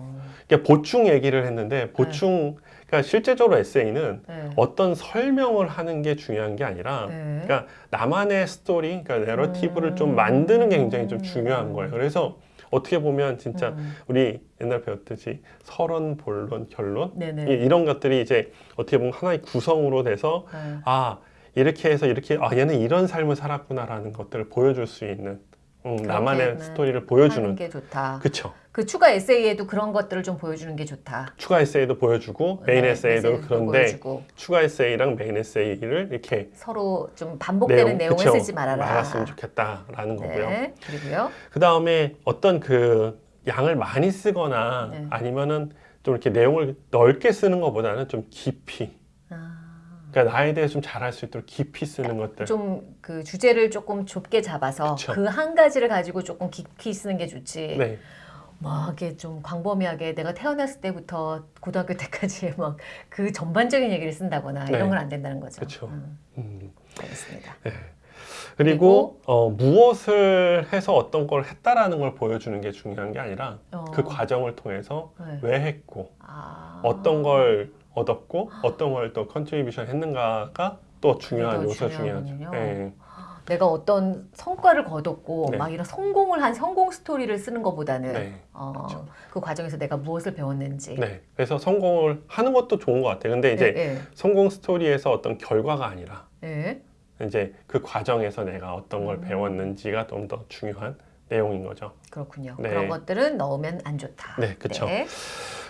Speaker 2: 그러니까 보충 얘기를 했는데 보충, 그러니까 실제적으로 에세이는
Speaker 1: 네.
Speaker 2: 어떤 설명을 하는 게 중요한 게 아니라
Speaker 1: 네.
Speaker 2: 그러니까 나만의 스토리, 그러니까 내러티브를
Speaker 1: 음.
Speaker 2: 좀 만드는 게 굉장히 좀 중요한 거예요. 그래서 어떻게 보면 진짜
Speaker 1: 음,
Speaker 2: 우리 옛날 배웠듯이 서론, 본론, 결론
Speaker 1: 네네.
Speaker 2: 이- 이런 것들이 이제 어떻게 보면 하나의 구성으로 돼서
Speaker 1: 네.
Speaker 2: 아 이렇게 해서 이렇게 아 얘는 이런 삶을 살았구나라는 것들을 보여줄 수 있는 음, 나만의
Speaker 1: 그렇게는
Speaker 2: 스토리를 보여주는
Speaker 1: 게 좋다.
Speaker 2: 그쵸
Speaker 1: 그 추가 에세이에도 그런 것들을 좀 보여주는 게 좋다.
Speaker 2: 추가 에세이도 보여주고 메인
Speaker 1: 네,
Speaker 2: 에세이도 그런데
Speaker 1: 보여주고
Speaker 2: 추가 에세이랑 메인 에세이를 이렇게
Speaker 1: 서로 좀 반복되는 내용, 을 쓰지 말아라.
Speaker 2: 말았으면 좋겠다라는 거고요.
Speaker 1: 네, 그리고요.
Speaker 2: 그 다음에 어떤 그 양을 많이 쓰거나
Speaker 1: 네.
Speaker 2: 아니면은 좀 이렇게 내용을 넓게 쓰는 것보다는 좀 깊이
Speaker 1: 아,
Speaker 2: 그러니까 나에 대해 좀 잘할 수 있도록 깊이 쓰는 것들
Speaker 1: 좀 그 주제를 조금 좁게 잡아서
Speaker 2: 그쵸.
Speaker 1: 그 한 가지를 가지고 조금 깊이 쓰는 게 좋지.
Speaker 2: 네
Speaker 1: 막 이게 좀 광범위하게 내가 태어났을 때부터 고등학교 때까지 막 그 전반적인 얘기를 쓴다거나
Speaker 2: 네.
Speaker 1: 이런 건 안 된다는 거죠.
Speaker 2: 그쵸.
Speaker 1: 음,
Speaker 2: 음.
Speaker 1: 알겠습니다.
Speaker 2: 그리고 어, 무엇을 해서 어떤 걸 했다라는 걸 보여주는 게 중요한 게 아니라
Speaker 1: 어,
Speaker 2: 그 과정을 통해서
Speaker 1: 네.
Speaker 2: 왜 했고
Speaker 1: 아,
Speaker 2: 어떤 걸 얻었고 어떤 걸 또 contribution 했는가가 또 중요한 요소 중요하죠.
Speaker 1: 중요하군요.
Speaker 2: 예.
Speaker 1: 내가 어떤 성과를 거뒀고
Speaker 2: 네.
Speaker 1: 막 이런 성공을 한 성공 스토리를 쓰는 것보다는
Speaker 2: 네.
Speaker 1: 어,
Speaker 2: 그쵸.
Speaker 1: 그 과정에서 내가 무엇을 배웠는지.
Speaker 2: 네. 그래서 성공을 하는 것도 좋은 것 같아요. 근데 이제
Speaker 1: 예,
Speaker 2: 성공 스토리에서 어떤 결과가 아니라
Speaker 1: 예. 예.
Speaker 2: 이제 그 과정에서 내가 어떤 걸
Speaker 1: 음.
Speaker 2: 배웠는지가 좀 더 중요한 내용인 거죠.
Speaker 1: 그렇군요.
Speaker 2: 네.
Speaker 1: 그런 것들은 넣으면 안 좋다.
Speaker 2: 네.
Speaker 1: 네.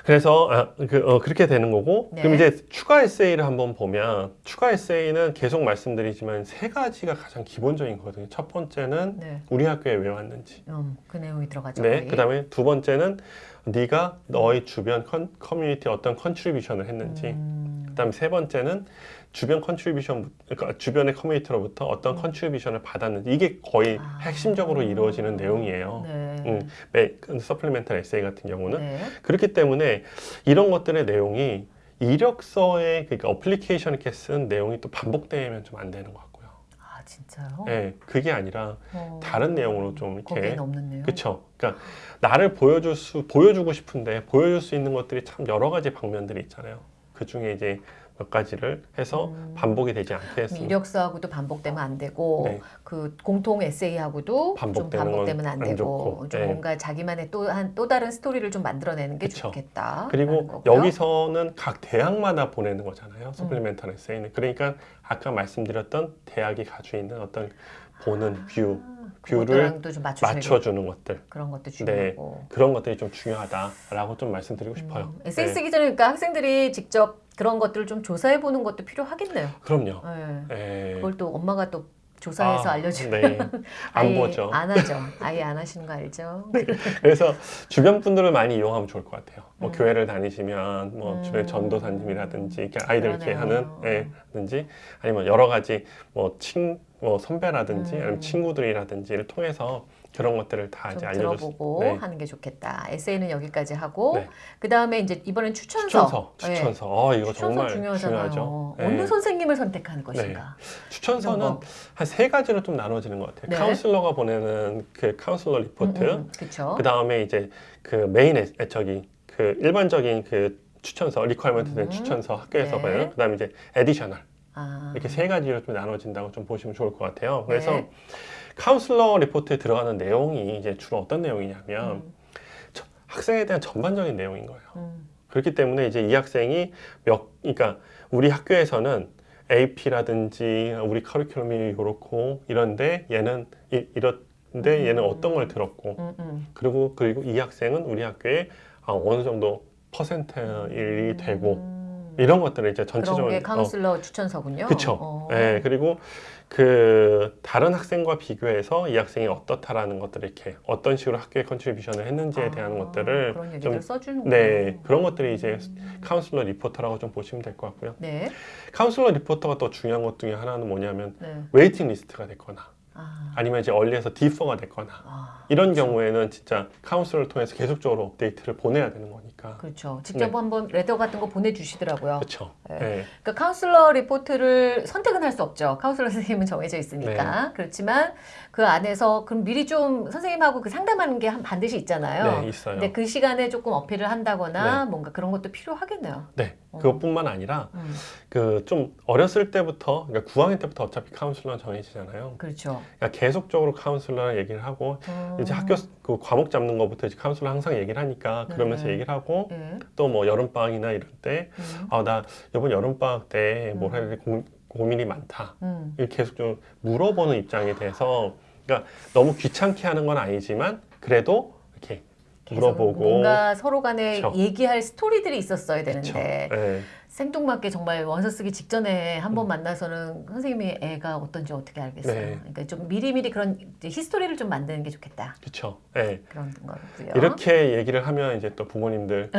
Speaker 2: 그래서 아, 그, 어, 그렇게 되는 거고
Speaker 1: 네.
Speaker 2: 그럼 이제 추가 에세이를 한번 보면 추가 에세이는 계속 말씀드리지만 세 가지가 가장 기본적인 거거든요. 첫 번째는
Speaker 1: 네.
Speaker 2: 우리 학교에 왜 왔는지.
Speaker 1: 음, 그 내용이 들어가죠.
Speaker 2: 네.
Speaker 1: 거의.
Speaker 2: 그다음에 두 번째는 네가 너의 주변 컨, 커뮤니티에 어떤 contribution을 했는지.
Speaker 1: 음,
Speaker 2: 그 다음에 세 번째는 주변 contribution 그러니까 주변의 커뮤니티로부터 어떤
Speaker 1: 음.
Speaker 2: contribution을 받았는지 이게 거의
Speaker 1: 아.
Speaker 2: 핵심적으로 이루어지는 내용이에요.
Speaker 1: 네.
Speaker 2: 음, 매, supplemental 에세이 같은 경우는
Speaker 1: 네.
Speaker 2: 그렇기 때문에 이런 것들의 내용이 이력서에 그러니까 어플리케이션 이렇게 쓴 내용이 또 반복되면 좀 안 되는 것 같고요.
Speaker 1: 아 진짜요?
Speaker 2: 네, 그게 아니라
Speaker 1: 어,
Speaker 2: 다른 내용으로 좀 이렇게. 그렇죠. 그러니까 나를 보여줄 수 보여주고 싶은데 보여줄 수 있는 것들이 참 여러 가지 방면들이 있잖아요. 그 중에 이제 몇 가지를 해서
Speaker 1: 음.
Speaker 2: 반복이 되지 않게 했습니다.
Speaker 1: 이력서하고도 반복되면 안 되고
Speaker 2: 네.
Speaker 1: 그 공통 에세이하고도 좀
Speaker 2: 반복되는
Speaker 1: 반복되면
Speaker 2: 안건
Speaker 1: 되고
Speaker 2: 안 좋고,
Speaker 1: 좀
Speaker 2: 네.
Speaker 1: 뭔가 자기만의 또 한 또 다른 스토리를 좀 만들어내는 게
Speaker 2: 그쵸.
Speaker 1: 좋겠다.
Speaker 2: 그리고. 여기서는 각 대학마다 보내는
Speaker 1: 음.
Speaker 2: 거잖아요. 서플리멘탈 에세이는. 그러니까 아까 말씀드렸던 대학이 가지고 있는 어떤 보는 view, view를
Speaker 1: 좀
Speaker 2: 맞춰주는 것들.
Speaker 1: 그런 것도
Speaker 2: 네.
Speaker 1: 중요하고.
Speaker 2: 그런 것들이 좀 중요하다라고 좀 말씀드리고 싶어요.
Speaker 1: 음, 에세이
Speaker 2: 네.
Speaker 1: 쓰기 전에 그러니까 학생들이 직접 그런 것들을 좀 조사해 보는 것도 필요하겠네요.
Speaker 2: 그럼요.
Speaker 1: 네.
Speaker 2: 예.
Speaker 1: 그걸 또 엄마가 또 조사해서
Speaker 2: 아,
Speaker 1: 알려주면
Speaker 2: 네. 안 보죠.
Speaker 1: 안 하죠. 아예 안 하시는 거 알죠?
Speaker 2: 그래서 주변 분들을 많이 이용하면 좋을 것 같아요. 뭐
Speaker 1: 음.
Speaker 2: 교회를 다니시면 뭐
Speaker 1: 음.
Speaker 2: 주변 전도사님이라든지 이렇게 아이들 이렇게. 하는 애든지 아니면 여러 가지 뭐친뭐 선배라든지
Speaker 1: 음.
Speaker 2: 아니면 친구들이라든지를 통해서 그런 것들을 다 이제
Speaker 1: 들어보고
Speaker 2: 네.
Speaker 1: 하는 게 좋겠다. 에세이는 여기까지 하고
Speaker 2: 네.
Speaker 1: 그 다음에 이제 이번엔 추천서.
Speaker 2: 추천서,
Speaker 1: 네.
Speaker 2: 추천서. 어, 이거
Speaker 1: 추천서
Speaker 2: 정말
Speaker 1: 중요하잖아요.
Speaker 2: 중요하죠. 네.
Speaker 1: 어느 선생님을 선택하는 것인가.
Speaker 2: 추천서는
Speaker 1: 이런 거.
Speaker 2: 한세 가지로 좀 나눠지는 것 같아요.
Speaker 1: 네.
Speaker 2: 카운슬러가 보내는 그 카운슬러 리포트,
Speaker 1: 그렇죠.
Speaker 2: 그 다음에 이제 그 메인 애, 애- 저기 그 일반적인 그 추천서, requirement 된
Speaker 1: 음.
Speaker 2: 추천서 학교에서
Speaker 1: 네.
Speaker 2: 보내는, 그 다음에 이제 additional
Speaker 1: 아,
Speaker 2: 이렇게 세 가지로 좀 나눠진다고 좀 보시면 좋을 것 같아요. 그래서
Speaker 1: 네.
Speaker 2: 카운슬러 리포트에 들어가는 내용이 이제 주로 어떤 내용이냐면
Speaker 1: 음,
Speaker 2: 학생에 대한 전반적인 내용인 거예요.
Speaker 1: 음,
Speaker 2: 그렇기 때문에 이제 이 학생이 몇, 그러니까 우리 학교에서는 AP라든지 우리 커리큘럼이 이렇고 이런데 얘는 이, 이런데 얘는
Speaker 1: 음.
Speaker 2: 어떤 걸 들었고
Speaker 1: 음, 음.
Speaker 2: 그리고 그리고 이 학생은 우리 학교에 아, 어느 정도 percentile이 되고
Speaker 1: 음.
Speaker 2: 이런 것들을 이제
Speaker 1: 그런
Speaker 2: 전체적으로
Speaker 1: 게
Speaker 2: 어,
Speaker 1: 카운슬러 추천서군요.
Speaker 2: 그쵸.
Speaker 1: 어.
Speaker 2: 네, 그리고 그 다른 학생과 비교해서 이 학생이 어떻다라는 것들을 이렇게 어떤 식으로 학교에 contribution을 했는지에 대한
Speaker 1: 아,
Speaker 2: 것들을
Speaker 1: 그런 얘기를
Speaker 2: 좀
Speaker 1: 써주는
Speaker 2: 네, 그런 것들이 이제 카운슬러 리포트라고 좀 보시면 될 것 같고요.
Speaker 1: 네.
Speaker 2: 카운슬러 리포트가 또 중요한 것 중에 하나는 뭐냐면
Speaker 1: 네.
Speaker 2: waiting list가 됐거나
Speaker 1: 아,
Speaker 2: 아니면 이제 early에서 defer가 됐거나
Speaker 1: 아,
Speaker 2: 이런 경우에는 진짜 카운슬러를 통해서 계속적으로 업데이트를 보내야 되는 거니까.
Speaker 1: 그렇죠. 직접
Speaker 2: 네.
Speaker 1: 한번 letter 같은 거 보내주시더라고요.
Speaker 2: 그렇죠.
Speaker 1: 네.
Speaker 2: 네.
Speaker 1: 그러니까 카운슬러 리포트를 선택은 할 수 없죠. 카운슬러 선생님은 정해져 있으니까.
Speaker 2: 네.
Speaker 1: 그렇지만 그 안에서 그럼 미리 좀 선생님하고 그 상담하는 게 한- 반드시 있잖아요.
Speaker 2: 네, 있어요.
Speaker 1: 근데 그 시간에 조금 어필을 한다거나 뭔가 그런 것도 필요하겠네요.
Speaker 2: 네,
Speaker 1: 어.
Speaker 2: 그것뿐만 아니라
Speaker 1: 음,
Speaker 2: 그좀 어렸을 때부터 그러니까 9학년 때부터 어차피 카운슬러는 정해지잖아요.
Speaker 1: 그렇죠.
Speaker 2: 그러니까 계속적으로 카운슬러랑 얘기를 하고
Speaker 1: 음,
Speaker 2: 이제 학교 그 과목 잡는 것부터 이제 카운슬러 항상 얘기를 하니까 그러면서
Speaker 1: 네.
Speaker 2: 얘기를 하고
Speaker 1: 예.
Speaker 2: 또뭐 여름 방학이나 이럴 때
Speaker 1: 음,
Speaker 2: 아나 이번 여름 방학 때뭘
Speaker 1: 음.
Speaker 2: 해야 돼 고, 고민이 많다.
Speaker 1: 음,
Speaker 2: 이렇게 계속 좀 물어보는 입장에 대해서 그러니까 너무 귀찮게 하는 건 아니지만 그래도 이렇게 물어보고
Speaker 1: 뭔가 서로 간에
Speaker 2: 그쵸.
Speaker 1: 얘기할 스토리들이 있었어야. 되는데
Speaker 2: 네,
Speaker 1: 생뚱맞게 정말 원서 쓰기 직전에 한번
Speaker 2: 음.
Speaker 1: 만나서는 선생님이 애가 어떤지 어떻게 알겠어요.
Speaker 2: 네.
Speaker 1: 그러니까 좀 미리미리 그런 history를 좀 만드는 게 좋겠다.
Speaker 2: 그렇죠. 네.
Speaker 1: 그런 거고요.
Speaker 2: 이렇게 얘기를 하면 이제 또 부모님들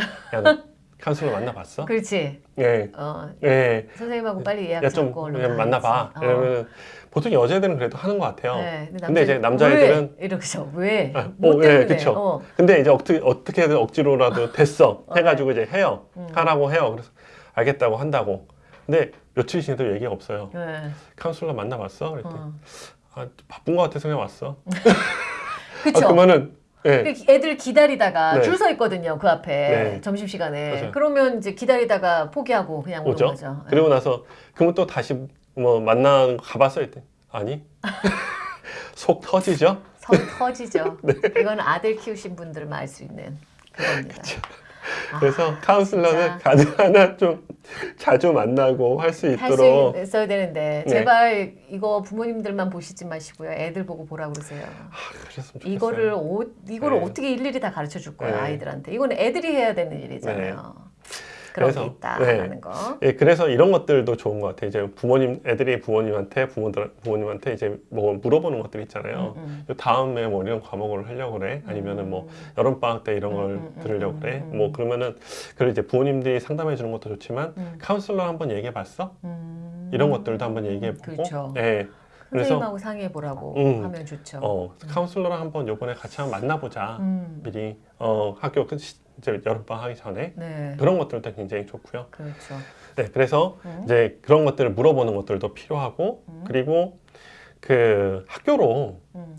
Speaker 2: 카운슬러 만나봤어?
Speaker 1: 그렇지.
Speaker 2: 네,
Speaker 1: 어,
Speaker 2: 네.
Speaker 1: 선생님하고 빨리 예약
Speaker 2: 야 좀
Speaker 1: 잡고 얼른
Speaker 2: 만나봐.
Speaker 1: 어.
Speaker 2: 이러면 보통 여자애들은 그래도 하는 것 같아요.
Speaker 1: 네,
Speaker 2: 근데 이제 남자애들은
Speaker 1: 왜? 이러죠. 왜?
Speaker 2: 아,
Speaker 1: 뭐
Speaker 2: 어, 예,
Speaker 1: 때문에?
Speaker 2: 그쵸.
Speaker 1: 어.
Speaker 2: 근데 이제 어떻게 어떻게든 억지로라도 됐어
Speaker 1: 어,
Speaker 2: 해가지고 이제 해요.
Speaker 1: 음.
Speaker 2: 하라고 해요. 그래서 알겠다고 한다고. 근데 며칠 지나도 얘기가 없어요.
Speaker 1: 네.
Speaker 2: 카운슬러 만나봤어? 그랬더니
Speaker 1: 어.
Speaker 2: 아, 바쁜 것 같아서 그냥 왔어.
Speaker 1: 그쵸.
Speaker 2: 아, 그러면은 예.
Speaker 1: 그 애들 기다리다가
Speaker 2: 네.
Speaker 1: 줄서 있거든요. 그 앞에
Speaker 2: 네.
Speaker 1: 점심 시간에.
Speaker 2: 맞아요.
Speaker 1: 그러면 이제 기다리다가 포기하고 그냥
Speaker 2: 오죠.
Speaker 1: 거죠. 네.
Speaker 2: 그리고 나서 그러면 또 다시 뭐 만나는 거 가봤어? 했더니 아니. 속 터지죠?
Speaker 1: 성 터지죠.
Speaker 2: 네.
Speaker 1: 이건 아들 키우신 분들만 알수 있는 그겁니다. 아,
Speaker 2: 그래서 카운슬러는
Speaker 1: 진짜.
Speaker 2: 가능한 좀 자주 만나고
Speaker 1: 할수할
Speaker 2: 있도록
Speaker 1: 수 있어야 되는데
Speaker 2: 네.
Speaker 1: 제발 이거 부모님들만 보시지 마시고요. 애들 보고 보라 그러세요.
Speaker 2: 아.
Speaker 1: 이거를 오, 이거를
Speaker 2: 네.
Speaker 1: 어떻게 일일이 다 가르쳐 줄 거예요
Speaker 2: 네.
Speaker 1: 아이들한테. 이거는 애들이 해야 되는 일이잖아요. 그런
Speaker 2: 그래서,
Speaker 1: 게
Speaker 2: 네.
Speaker 1: 있다라는 거.
Speaker 2: 예, 그래서 이런 것들도 좋은 것 같아요. 이제 부모님, 애들이 부모님한테, 부모들, 부모님한테 이제 뭐 물어보는 것들 있잖아요.
Speaker 1: 음,
Speaker 2: 요 다음에 뭐 이런 과목을 하려고 그래? 아니면은 뭐 여름방학 때 이런 걸
Speaker 1: 음, 음, 음,
Speaker 2: 들으려고 그래?
Speaker 1: 음, 음.
Speaker 2: 뭐 그러면은, 그걸 이제 부모님들이 상담해 주는 것도 좋지만,
Speaker 1: 음,
Speaker 2: 카운슬러 한번 얘기해 봤어?
Speaker 1: 음.
Speaker 2: 이런 것들도 한번 얘기해 보고.
Speaker 1: 그렇죠.
Speaker 2: 예.
Speaker 1: 선생님하고 상의해 보라고
Speaker 2: 음.
Speaker 1: 하면 좋죠.
Speaker 2: 어, 카운슬러랑 한번 요번에 같이 한번 만나보자.
Speaker 1: 음,
Speaker 2: 미리, 어, 학교 끝, 시- 이제 여름방학 하기 전에.
Speaker 1: 네,
Speaker 2: 그런 것들도 굉장히 좋고요.
Speaker 1: 그렇죠.
Speaker 2: 네, 그래서
Speaker 1: 음.
Speaker 2: 이제 그런 것들을 물어보는 것들도 필요하고
Speaker 1: 음.
Speaker 2: 그리고 그 학교로
Speaker 1: 음.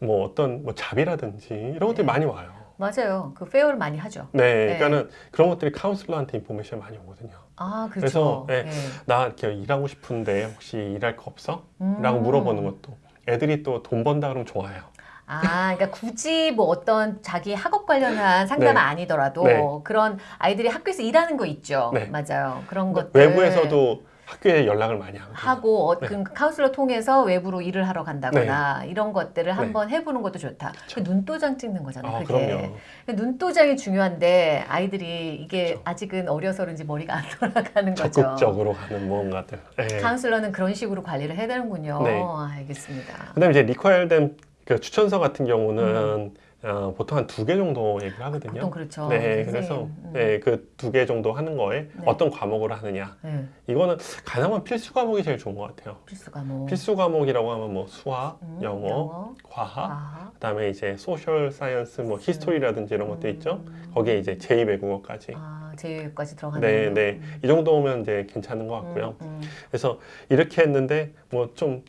Speaker 2: 뭐 어떤 뭐 잡이라든지 이런 것들이
Speaker 1: 네.
Speaker 2: 많이 와요.
Speaker 1: 맞아요. 그 fair를 많이 하죠.
Speaker 2: 네,
Speaker 1: 네.
Speaker 2: 그러니까는 그런 것들이 카운슬러한테 information 많이 오거든요.
Speaker 1: 아,
Speaker 2: 그래서,
Speaker 1: 그렇죠.
Speaker 2: 네. 나 이렇게 일하고 싶은데 혹시 일할 거 없어?
Speaker 1: 음.
Speaker 2: 라고 물어보는 것도 애들이 또 돈 번다 그러면 좋아요.
Speaker 1: 아, 그러니까 굳이 뭐 어떤 자기 학업 관련한 상담은
Speaker 2: 네.
Speaker 1: 아니더라도
Speaker 2: 네.
Speaker 1: 그런 아이들이 학교에서 일하는 거 있죠.
Speaker 2: 네.
Speaker 1: 맞아요. 그런 것들
Speaker 2: 외부에서도 학교에 연락을 많이 하거든요.
Speaker 1: 하고 어,
Speaker 2: 네.
Speaker 1: 그 카운슬러 통해서 외부로 일을 하러 간다거나 이런 것들을 한번 해보는 것도 좋다. 그 눈도장 찍는 거잖아요.
Speaker 2: 아,
Speaker 1: 그게.
Speaker 2: 그럼요.
Speaker 1: 그 눈도장이 중요한데 아이들이 이게
Speaker 2: 그렇죠.
Speaker 1: 아직은 어려서 그런지 머리가 안 돌아가는 거죠.
Speaker 2: 적극적으로 가는 뭔가들. 네.
Speaker 1: 카운슬러는 그런 식으로 관리를 해야 되는군요.
Speaker 2: 네.
Speaker 1: 알겠습니다.
Speaker 2: 그다음에 이제 require된 그 추천서 같은
Speaker 1: 음.
Speaker 2: 경우는 어, 보통 한 두 개 정도 얘기를 하거든요.
Speaker 1: 보통 그렇죠.
Speaker 2: 네,
Speaker 1: 선생님.
Speaker 2: 그래서
Speaker 1: 음.
Speaker 2: 네, 그 두 개 정도 하는 거에
Speaker 1: 네.
Speaker 2: 어떤 과목을 하느냐.
Speaker 1: 네,
Speaker 2: 이거는 가능한 필수 과목이 제일 좋은 것 같아요.
Speaker 1: 필수 과목.
Speaker 2: 필수 과목이라고 하면 뭐 수학,
Speaker 1: 음,
Speaker 2: 영어,
Speaker 1: 영어,
Speaker 2: 과학,
Speaker 1: 과학.
Speaker 2: 그다음에 이제 social science, 뭐 history라든지 이런 것도 있죠.
Speaker 1: 음.
Speaker 2: 거기에 이제 제2 외국어까지.
Speaker 1: 아, 제외까지 들어가는.
Speaker 2: 네, 네. 이 정도면 이제 괜찮은 것 같고요.
Speaker 1: 음,
Speaker 2: 그래서 이렇게 했는데 뭐 좀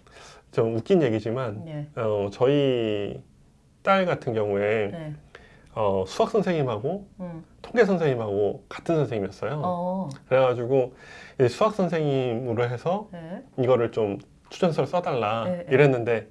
Speaker 2: 좀 웃긴 얘기지만
Speaker 1: 음. 네.
Speaker 2: 어, 저희 딸 같은 경우에
Speaker 1: 네.
Speaker 2: 어, 수학 선생님하고
Speaker 1: 음.
Speaker 2: 통계 선생님하고 같은 선생님이었어요.
Speaker 1: 어.
Speaker 2: 그래가지고 수학 선생님으로 해서
Speaker 1: 네.
Speaker 2: 이거를 좀 추천서를 써달라
Speaker 1: 네, 네.
Speaker 2: 이랬는데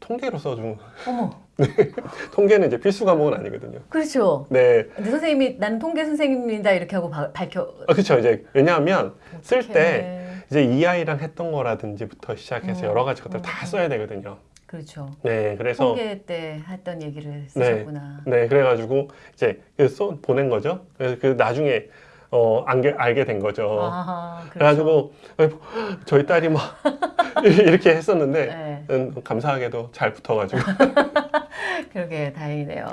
Speaker 2: 통계로 써준
Speaker 1: 어머.
Speaker 2: 통계는 이제 필수 과목은 아니거든요.
Speaker 1: 그렇죠.
Speaker 2: 네,
Speaker 1: 근데 선생님이 나는 통계 선생님이다 이렇게 하고 바- 밝혀.
Speaker 2: 아, 그렇죠. 이제 왜냐하면 쓸 때. 이제 이 아이랑 했던 거라든지부터 시작해서
Speaker 1: 음,
Speaker 2: 여러 가지 것들
Speaker 1: 음,
Speaker 2: 다
Speaker 1: 음.
Speaker 2: 써야 되거든요.
Speaker 1: 그렇죠.
Speaker 2: 네, 그래서
Speaker 1: 통계 때 했던 얘기를 쓰셨구나.
Speaker 2: 네, 그래가지고 이제 그 써, 보낸 거죠. 그래서 그 나중에 어, 알게, 알게 된 거죠.
Speaker 1: 아하, 그렇죠.
Speaker 2: 그래가지고 저희 딸이 막 이렇게 했었는데
Speaker 1: 네,
Speaker 2: 음, 감사하게도 잘 붙어가지고
Speaker 1: 그러게 다행이네요.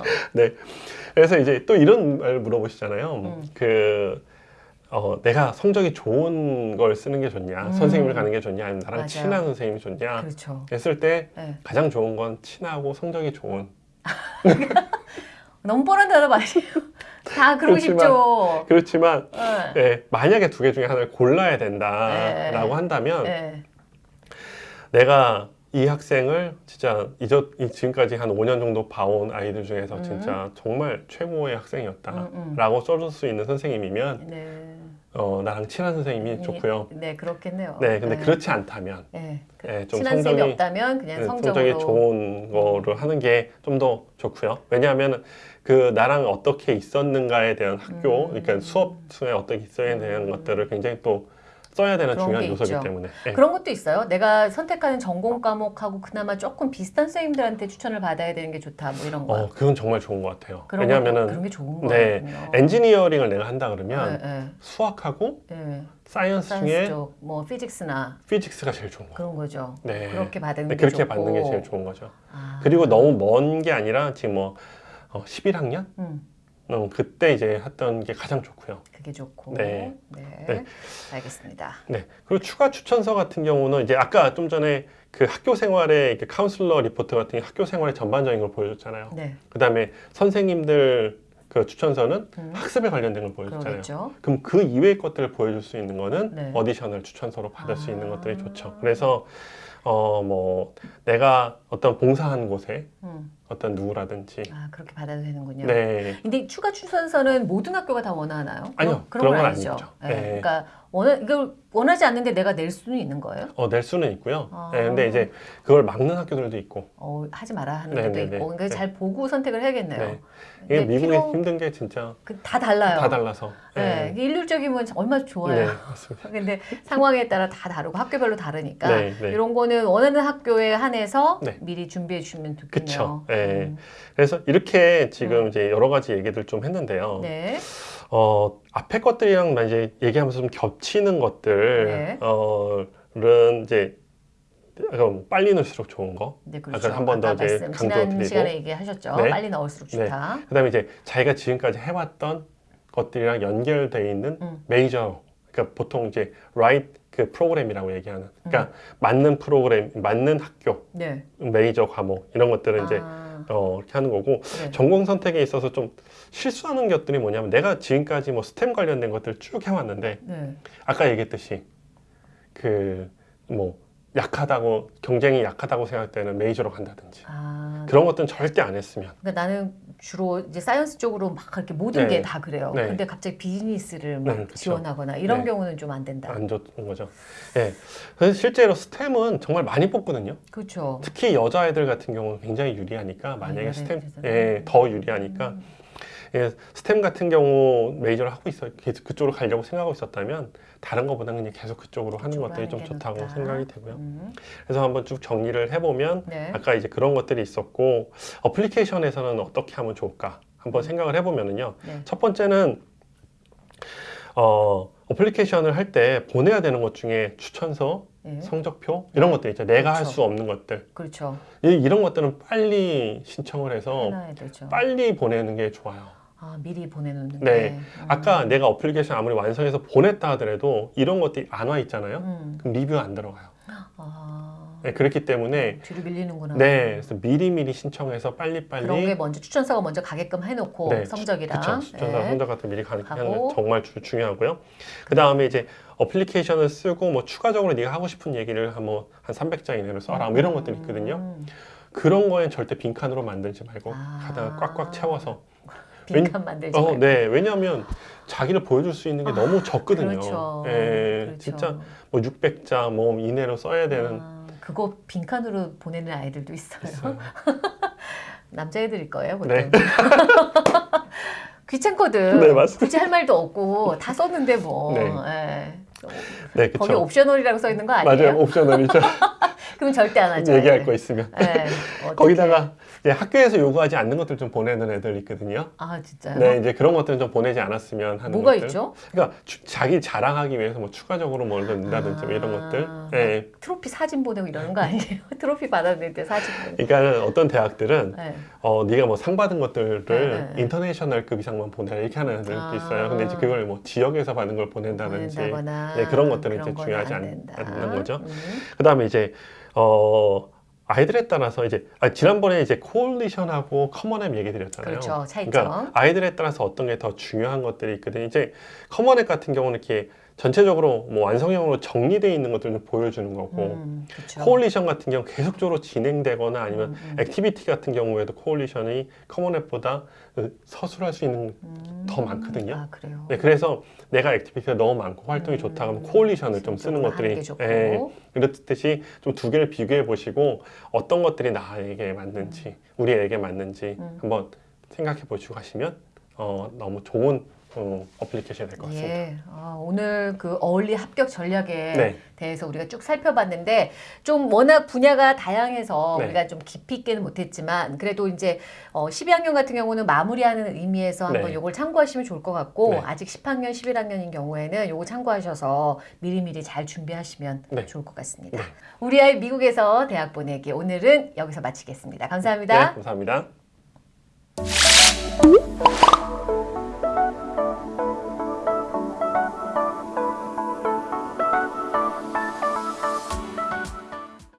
Speaker 2: 그래서 이제 또 이런 말 물어보시잖아요.
Speaker 1: 음.
Speaker 2: 그 어, 내가 성적이 좋은 걸 쓰는 게 좋냐,
Speaker 1: 음.
Speaker 2: 선생님을 가는 게 좋냐, 아니면 나랑
Speaker 1: 맞아요.
Speaker 2: 친한 선생님이 좋냐
Speaker 1: 그렇죠.
Speaker 2: 했을 때
Speaker 1: 네.
Speaker 2: 가장 좋은 건 친하고 성적이 좋은.
Speaker 1: 너무 뻔한 대답 아니에요? 다 그러고
Speaker 2: 그렇지만-
Speaker 1: 싶죠.
Speaker 2: 그렇지만
Speaker 1: 네.
Speaker 2: 예, 만약에 두 개 중에 하나를 골라야 된다라고
Speaker 1: 네.
Speaker 2: 한다면
Speaker 1: 네. 내가
Speaker 2: 내가 이 학생을 진짜 이저 이 지금까지 한 5년 정도 봐온 아이들 중에서
Speaker 1: 음.
Speaker 2: 진짜 정말 최고의 학생이었다라고
Speaker 1: 음, 음.
Speaker 2: 써줄 수 있는 선생님이면
Speaker 1: 네.
Speaker 2: 어, 나랑 친한 선생님이 좋고요.
Speaker 1: 네, 그렇겠네요.
Speaker 2: 네, 근데 그렇지 않다면
Speaker 1: 네. 그
Speaker 2: 예, 좀
Speaker 1: 친한
Speaker 2: 성적이
Speaker 1: 없다면 그냥
Speaker 2: 네,
Speaker 1: 성적으로
Speaker 2: 성적이 좋은 거를 하는 게 좀 더 좋고요. 왜냐하면 그 나랑 어떻게 있었는가에 대한 학교,
Speaker 1: 음.
Speaker 2: 그러니까 수업 중에 어떻게 있어야 되는
Speaker 1: 음.
Speaker 2: 것들을 굉장히 또 써야 되는 중요한
Speaker 1: 게
Speaker 2: 요소이기
Speaker 1: 있죠.
Speaker 2: 때문에. 예.
Speaker 1: 그런 것도 있어요. 내가 선택하는 전공 과목하고 그나마 조금 비슷한 선생님들한테 추천을 받아야 되는 게 좋다. 뭐 이런 거.
Speaker 2: 어, 그건 정말 좋은 것 같아요. 왜냐하면은
Speaker 1: 거, 그런 게 좋은
Speaker 2: 네,
Speaker 1: 거거든요.
Speaker 2: 엔지니어링을 내가 한다 그러면
Speaker 1: 네,
Speaker 2: 수학하고
Speaker 1: 네, 네. science, science
Speaker 2: 중에
Speaker 1: 쪽, 뭐 physics나
Speaker 2: physics가 제일 좋은 거예요.
Speaker 1: 그런 거죠.
Speaker 2: 네.
Speaker 1: 그렇게 받는
Speaker 2: 네,
Speaker 1: 게
Speaker 2: 그렇게
Speaker 1: 좋고.
Speaker 2: 받는 게 제일 좋은 거죠.
Speaker 1: 아.
Speaker 2: 그리고 너무 먼 게 아니라 지금 뭐 어, 11학년?
Speaker 1: 음,
Speaker 2: 어, 그때 이제 했던 게 가장 좋고요.
Speaker 1: 그게 좋고.
Speaker 2: 네.
Speaker 1: 네.
Speaker 2: 네.
Speaker 1: 알겠습니다.
Speaker 2: 네. 그리고 추가 추천서 같은 경우는 이제 아까 좀 전에 그 학교 생활의 그 카운슬러 리포트 같은 게 학교 생활의 전반적인 걸 보여줬잖아요.
Speaker 1: 네.
Speaker 2: 그 다음에 선생님들 그 추천서는
Speaker 1: 음,
Speaker 2: 학습에 관련된 걸 보여줬잖아요.
Speaker 1: 그러겠죠.
Speaker 2: 그럼 그 이외의 것들을 보여줄 수 있는 거는
Speaker 1: 네.
Speaker 2: additional 추천서로 받을 수
Speaker 1: 아.
Speaker 2: 있는 것들이 좋죠. 그래서 어 뭐 내가 어떤 봉사한 곳에
Speaker 1: 음.
Speaker 2: 어떤 누구라든지
Speaker 1: 아, 그렇게 받아도 되는군요.
Speaker 2: 네
Speaker 1: 근데 추가 추천서는 모든 학교가 다 원하나요?
Speaker 2: 아니요,
Speaker 1: 그런,
Speaker 2: 그런 건건
Speaker 1: 아니죠.
Speaker 2: 아니죠.
Speaker 1: 네.
Speaker 2: 네.
Speaker 1: 그러니까 원하, 이걸 원하지 않는데 내가 낼 수는 있는 거예요?
Speaker 2: 어, 낼 수는 있고요.
Speaker 1: 아.
Speaker 2: 네, 근데 이제 그걸 막는 학교들도 있고
Speaker 1: 어, 하지 마라 하는
Speaker 2: 네,
Speaker 1: 것도
Speaker 2: 네,
Speaker 1: 있고.
Speaker 2: 네.
Speaker 1: 그러니까
Speaker 2: 네.
Speaker 1: 잘 보고 선택을 해야겠네요.
Speaker 2: 네. 이게 미국이
Speaker 1: 필요-
Speaker 2: 힘든 게 진짜
Speaker 1: 그, 다 달라요.
Speaker 2: 다 달라서
Speaker 1: 네. 일률적이면 얼마나 좋아요.
Speaker 2: 네, 맞습니다.
Speaker 1: 근데 상황에 따라 다 다르고 학교별로 다르니까
Speaker 2: 네, 네.
Speaker 1: 이런 거는 원하는 학교에 한해서
Speaker 2: 네.
Speaker 1: 미리 준비해 주시면 좋겠네요.
Speaker 2: 그쵸. 네.
Speaker 1: 음.
Speaker 2: 그래서 이렇게 지금 이제 여러 가지 얘기들 좀 했는데요.
Speaker 1: 네.
Speaker 2: 어, 앞에 것들이랑 이제 얘기하면서 좀 겹치는 것들,
Speaker 1: 네.
Speaker 2: 어,는 이제 그럼 빨리 넣을수록 좋은 거.
Speaker 1: 네, 그렇죠.
Speaker 2: 한번더
Speaker 1: 아까
Speaker 2: 이제 강조
Speaker 1: 지난
Speaker 2: 드리고.
Speaker 1: 시간에 얘기하셨죠.
Speaker 2: 네.
Speaker 1: 빨리 넣을수록
Speaker 2: 네.
Speaker 1: 좋다.
Speaker 2: 그다음에 이제 자기가 지금까지 해왔던 것들이랑 연결돼 있는
Speaker 1: 음.
Speaker 2: 메이저, 그러니까 보통 이제 right 그 프로그램이라고 얘기하는,
Speaker 1: 음.
Speaker 2: 그러니까 맞는 프로그램, 맞는 학교,
Speaker 1: 네.
Speaker 2: 메이저 과목 이런 이제
Speaker 1: 아,
Speaker 2: 어, 이렇게 하는 거고
Speaker 1: 네.
Speaker 2: 전공 선택에 있어서 좀 실수하는 것들이 뭐냐면 내가 지금까지 뭐 STEM 관련된 것들 쭉 해왔는데
Speaker 1: 네.
Speaker 2: 아까 얘기했듯이 그 뭐 약하다고 경쟁이 약하다고 생각되는 major로 간다든지
Speaker 1: 아,
Speaker 2: 그런 것들은 절대 안 했으면.
Speaker 1: 그러니까 나는 주로 이제 science 쪽으로 막 그렇게 모든
Speaker 2: 네.
Speaker 1: 게다 그래요.
Speaker 2: 네.
Speaker 1: 근데 갑자기 비즈니스를 막
Speaker 2: 네, 그쵸.
Speaker 1: 지원하거나 이런
Speaker 2: 네.
Speaker 1: 경우는 좀 안 된다.
Speaker 2: 안 좋은 거죠. 예. 그래서 실제로 스템은 정말 많이 뽑거든요.
Speaker 1: 그렇죠.
Speaker 2: 특히 여자애들 같은 경우는 굉장히 유리하니까 만약에
Speaker 1: 아,
Speaker 2: 스템. 예, 더 유리하니까
Speaker 1: 음.
Speaker 2: 예, 스템 같은 경우 메이저를 하고 있어 그쪽으로 가려고 생각하고 있었다면 다른 것보다는 그냥 계속 그쪽으로 하는 것들이 좀 좋다고. 생각이 되고요.
Speaker 1: 음.
Speaker 2: 그래서 한번 쭉 정리를 해보면
Speaker 1: 네.
Speaker 2: 아까 이제 그런 것들이 있었고 어플리케이션에서는 어떻게 하면 좋을까 한번 생각을 해보면은요.
Speaker 1: 네.
Speaker 2: 첫 번째는 어, application을 할 때 보내야 되는 것 중에 추천서,
Speaker 1: 네.
Speaker 2: 성적표 이런 것들 있죠. 내가 할
Speaker 1: 그렇죠.
Speaker 2: 수 없는 것들
Speaker 1: 그렇죠.
Speaker 2: 이- 이런 것들은 빨리 신청을 해서. 빨리 보내는 게 좋아요.
Speaker 1: 아 미리 보내놓는
Speaker 2: 네.
Speaker 1: 게. 음.
Speaker 2: 아까 내가 어플리케이션 아무리 완성해서 보냈다 하더라도 이런 것들이 안 와 있잖아요.
Speaker 1: 음.
Speaker 2: 그럼 리뷰 안 들어가요.
Speaker 1: 아
Speaker 2: 네, 그렇기 때문에
Speaker 1: 뒤로 밀리는구나.
Speaker 2: 네, 그래서 미리미리 신청해서 빨리빨리
Speaker 1: 그런 게 먼저 추천서가 먼저 가게끔 해놓고
Speaker 2: 네,
Speaker 1: 성적이랑
Speaker 2: 그쵸. 추천서
Speaker 1: 네.
Speaker 2: 성적 같은 미리 가는 게. 정말 주- 중요하고요. 그 다음에 이제 어플리케이션을 쓰고 뭐 추가적으로 네가 하고 싶은 얘기를 한 뭐한 300자 이내로 써라 뭐 이런 것들이 있거든요.
Speaker 1: 음.
Speaker 2: 그런 거엔 절대 빈칸으로 만들지 말고
Speaker 1: 아.
Speaker 2: 가다가 꽉꽉 채워서.
Speaker 1: 빈칸 만들지
Speaker 2: 어. 네, 왜냐하면 자기를 보여줄 수 있는 게 너무 적거든요.
Speaker 1: 그렇죠.
Speaker 2: 예,
Speaker 1: 그렇죠.
Speaker 2: 진짜 뭐 600자 뭐 이내로 써야 되는
Speaker 1: 아, 그거 빈칸으로 보내는 아이들도 있어요.
Speaker 2: 있어요.
Speaker 1: 남자애들일 거예요, 보통.
Speaker 2: 네.
Speaker 1: 귀찮거든.
Speaker 2: 네, 맞습니다.
Speaker 1: 굳이 할 말도 없고 다 썼는데 뭐.
Speaker 2: 네.
Speaker 1: 예.
Speaker 2: 네,
Speaker 1: 거기
Speaker 2: 그렇죠.
Speaker 1: 옵셔널이라고 써 있는 거 아니에요?
Speaker 2: 맞아요, 옵셔널이죠.
Speaker 1: 그럼 절대 안 하죠.
Speaker 2: 얘기할
Speaker 1: 예.
Speaker 2: 거 있으면.
Speaker 1: 예. 어떡해.
Speaker 2: 거기다가 이제 학교에서 요구하지 않는 것들 좀 보내는 애들 있거든요.
Speaker 1: 아 진짜요?
Speaker 2: 네, 이제 그런 것들은 좀 보내지 않았으면 하는
Speaker 1: 뭐가
Speaker 2: 것들.
Speaker 1: 있죠?
Speaker 2: 그러니까 주- 자기 자랑하기 위해서 뭐 추가적으로 뭘 넣는다든지 뭐 이런 것들.
Speaker 1: 아.
Speaker 2: 네.
Speaker 1: 트로피 사진 보내고 이러는 거 아니에요? 트로피 받았는데 사진 보내고.
Speaker 2: 그러니까 어떤 대학들은
Speaker 1: 네.
Speaker 2: 어 네가 뭐 상 받은 것들을
Speaker 1: 네, 네.
Speaker 2: international급 이상만 보내라 이렇게 하는 애들도
Speaker 1: 아.
Speaker 2: 있어요. 근데 이제 그걸 뭐 지역에서 받은 걸 보낸다든지. 네, 그런 것들은 이제
Speaker 1: 그런 건
Speaker 2: 중요하지
Speaker 1: 안
Speaker 2: 않-. 않는 거죠.
Speaker 1: 음.
Speaker 2: 그다음에 이제 어 아이들에 따라서 이제 아, 지난번에 이제 Coalition하고 Common App 얘기 드렸잖아요.
Speaker 1: 그렇죠. 차이점.
Speaker 2: 그러니까 아이들에 따라서 어떤 게 더 중요한 것들이 있거든요. 이제 Common App 같은 경우는 이렇게 전체적으로 뭐 완성형으로 정리되어 있는 것들을 좀 보여주는 거고
Speaker 1: 음, 그렇죠.
Speaker 2: Coalition 같은 경우 계속적으로 진행되거나 아니면
Speaker 1: 음, 음.
Speaker 2: activity 같은 경우에도 Coalition이 Common App보다 그 서술할 수 있는
Speaker 1: 음.
Speaker 2: 더 많거든요.
Speaker 1: 아 그래요.
Speaker 2: 네, 그래서 내가 activity가 너무 많고 활동이
Speaker 1: 음.
Speaker 2: 좋다 그러면 Coalition을 좀 쓰는 것들이. 예, 이렇듯이 좀 두 개를 비교해 보시고 어떤 것들이 나에게 맞는지 우리에게 맞는지
Speaker 1: 음.
Speaker 2: 한번 생각해 보시고 하시면 어, 너무 좋은 어, application이 될 것 같습니다.
Speaker 1: 예, 아, 오늘 그 early 합격 전략에
Speaker 2: 네.
Speaker 1: 대해서 우리가 쭉 살펴봤는데 좀 워낙 분야가 다양해서
Speaker 2: 네.
Speaker 1: 우리가 좀 깊이 있게는 못했지만 그래도 이제 어, 12학년 같은 경우는 마무리하는 의미에서 한번
Speaker 2: 네.
Speaker 1: 요걸 참고하시면 좋을 것 같고
Speaker 2: 네.
Speaker 1: 아직 10학년, 11학년인 경우에는 요거 참고하셔서 미리미리 잘 준비하시면
Speaker 2: 네.
Speaker 1: 좋을 것 같습니다.
Speaker 2: 네.
Speaker 1: 우리 아이 미국에서 대학 보내기 오늘은 여기서 마치겠습니다.
Speaker 2: 네,
Speaker 1: 감사합니다.
Speaker 2: 감사합니다.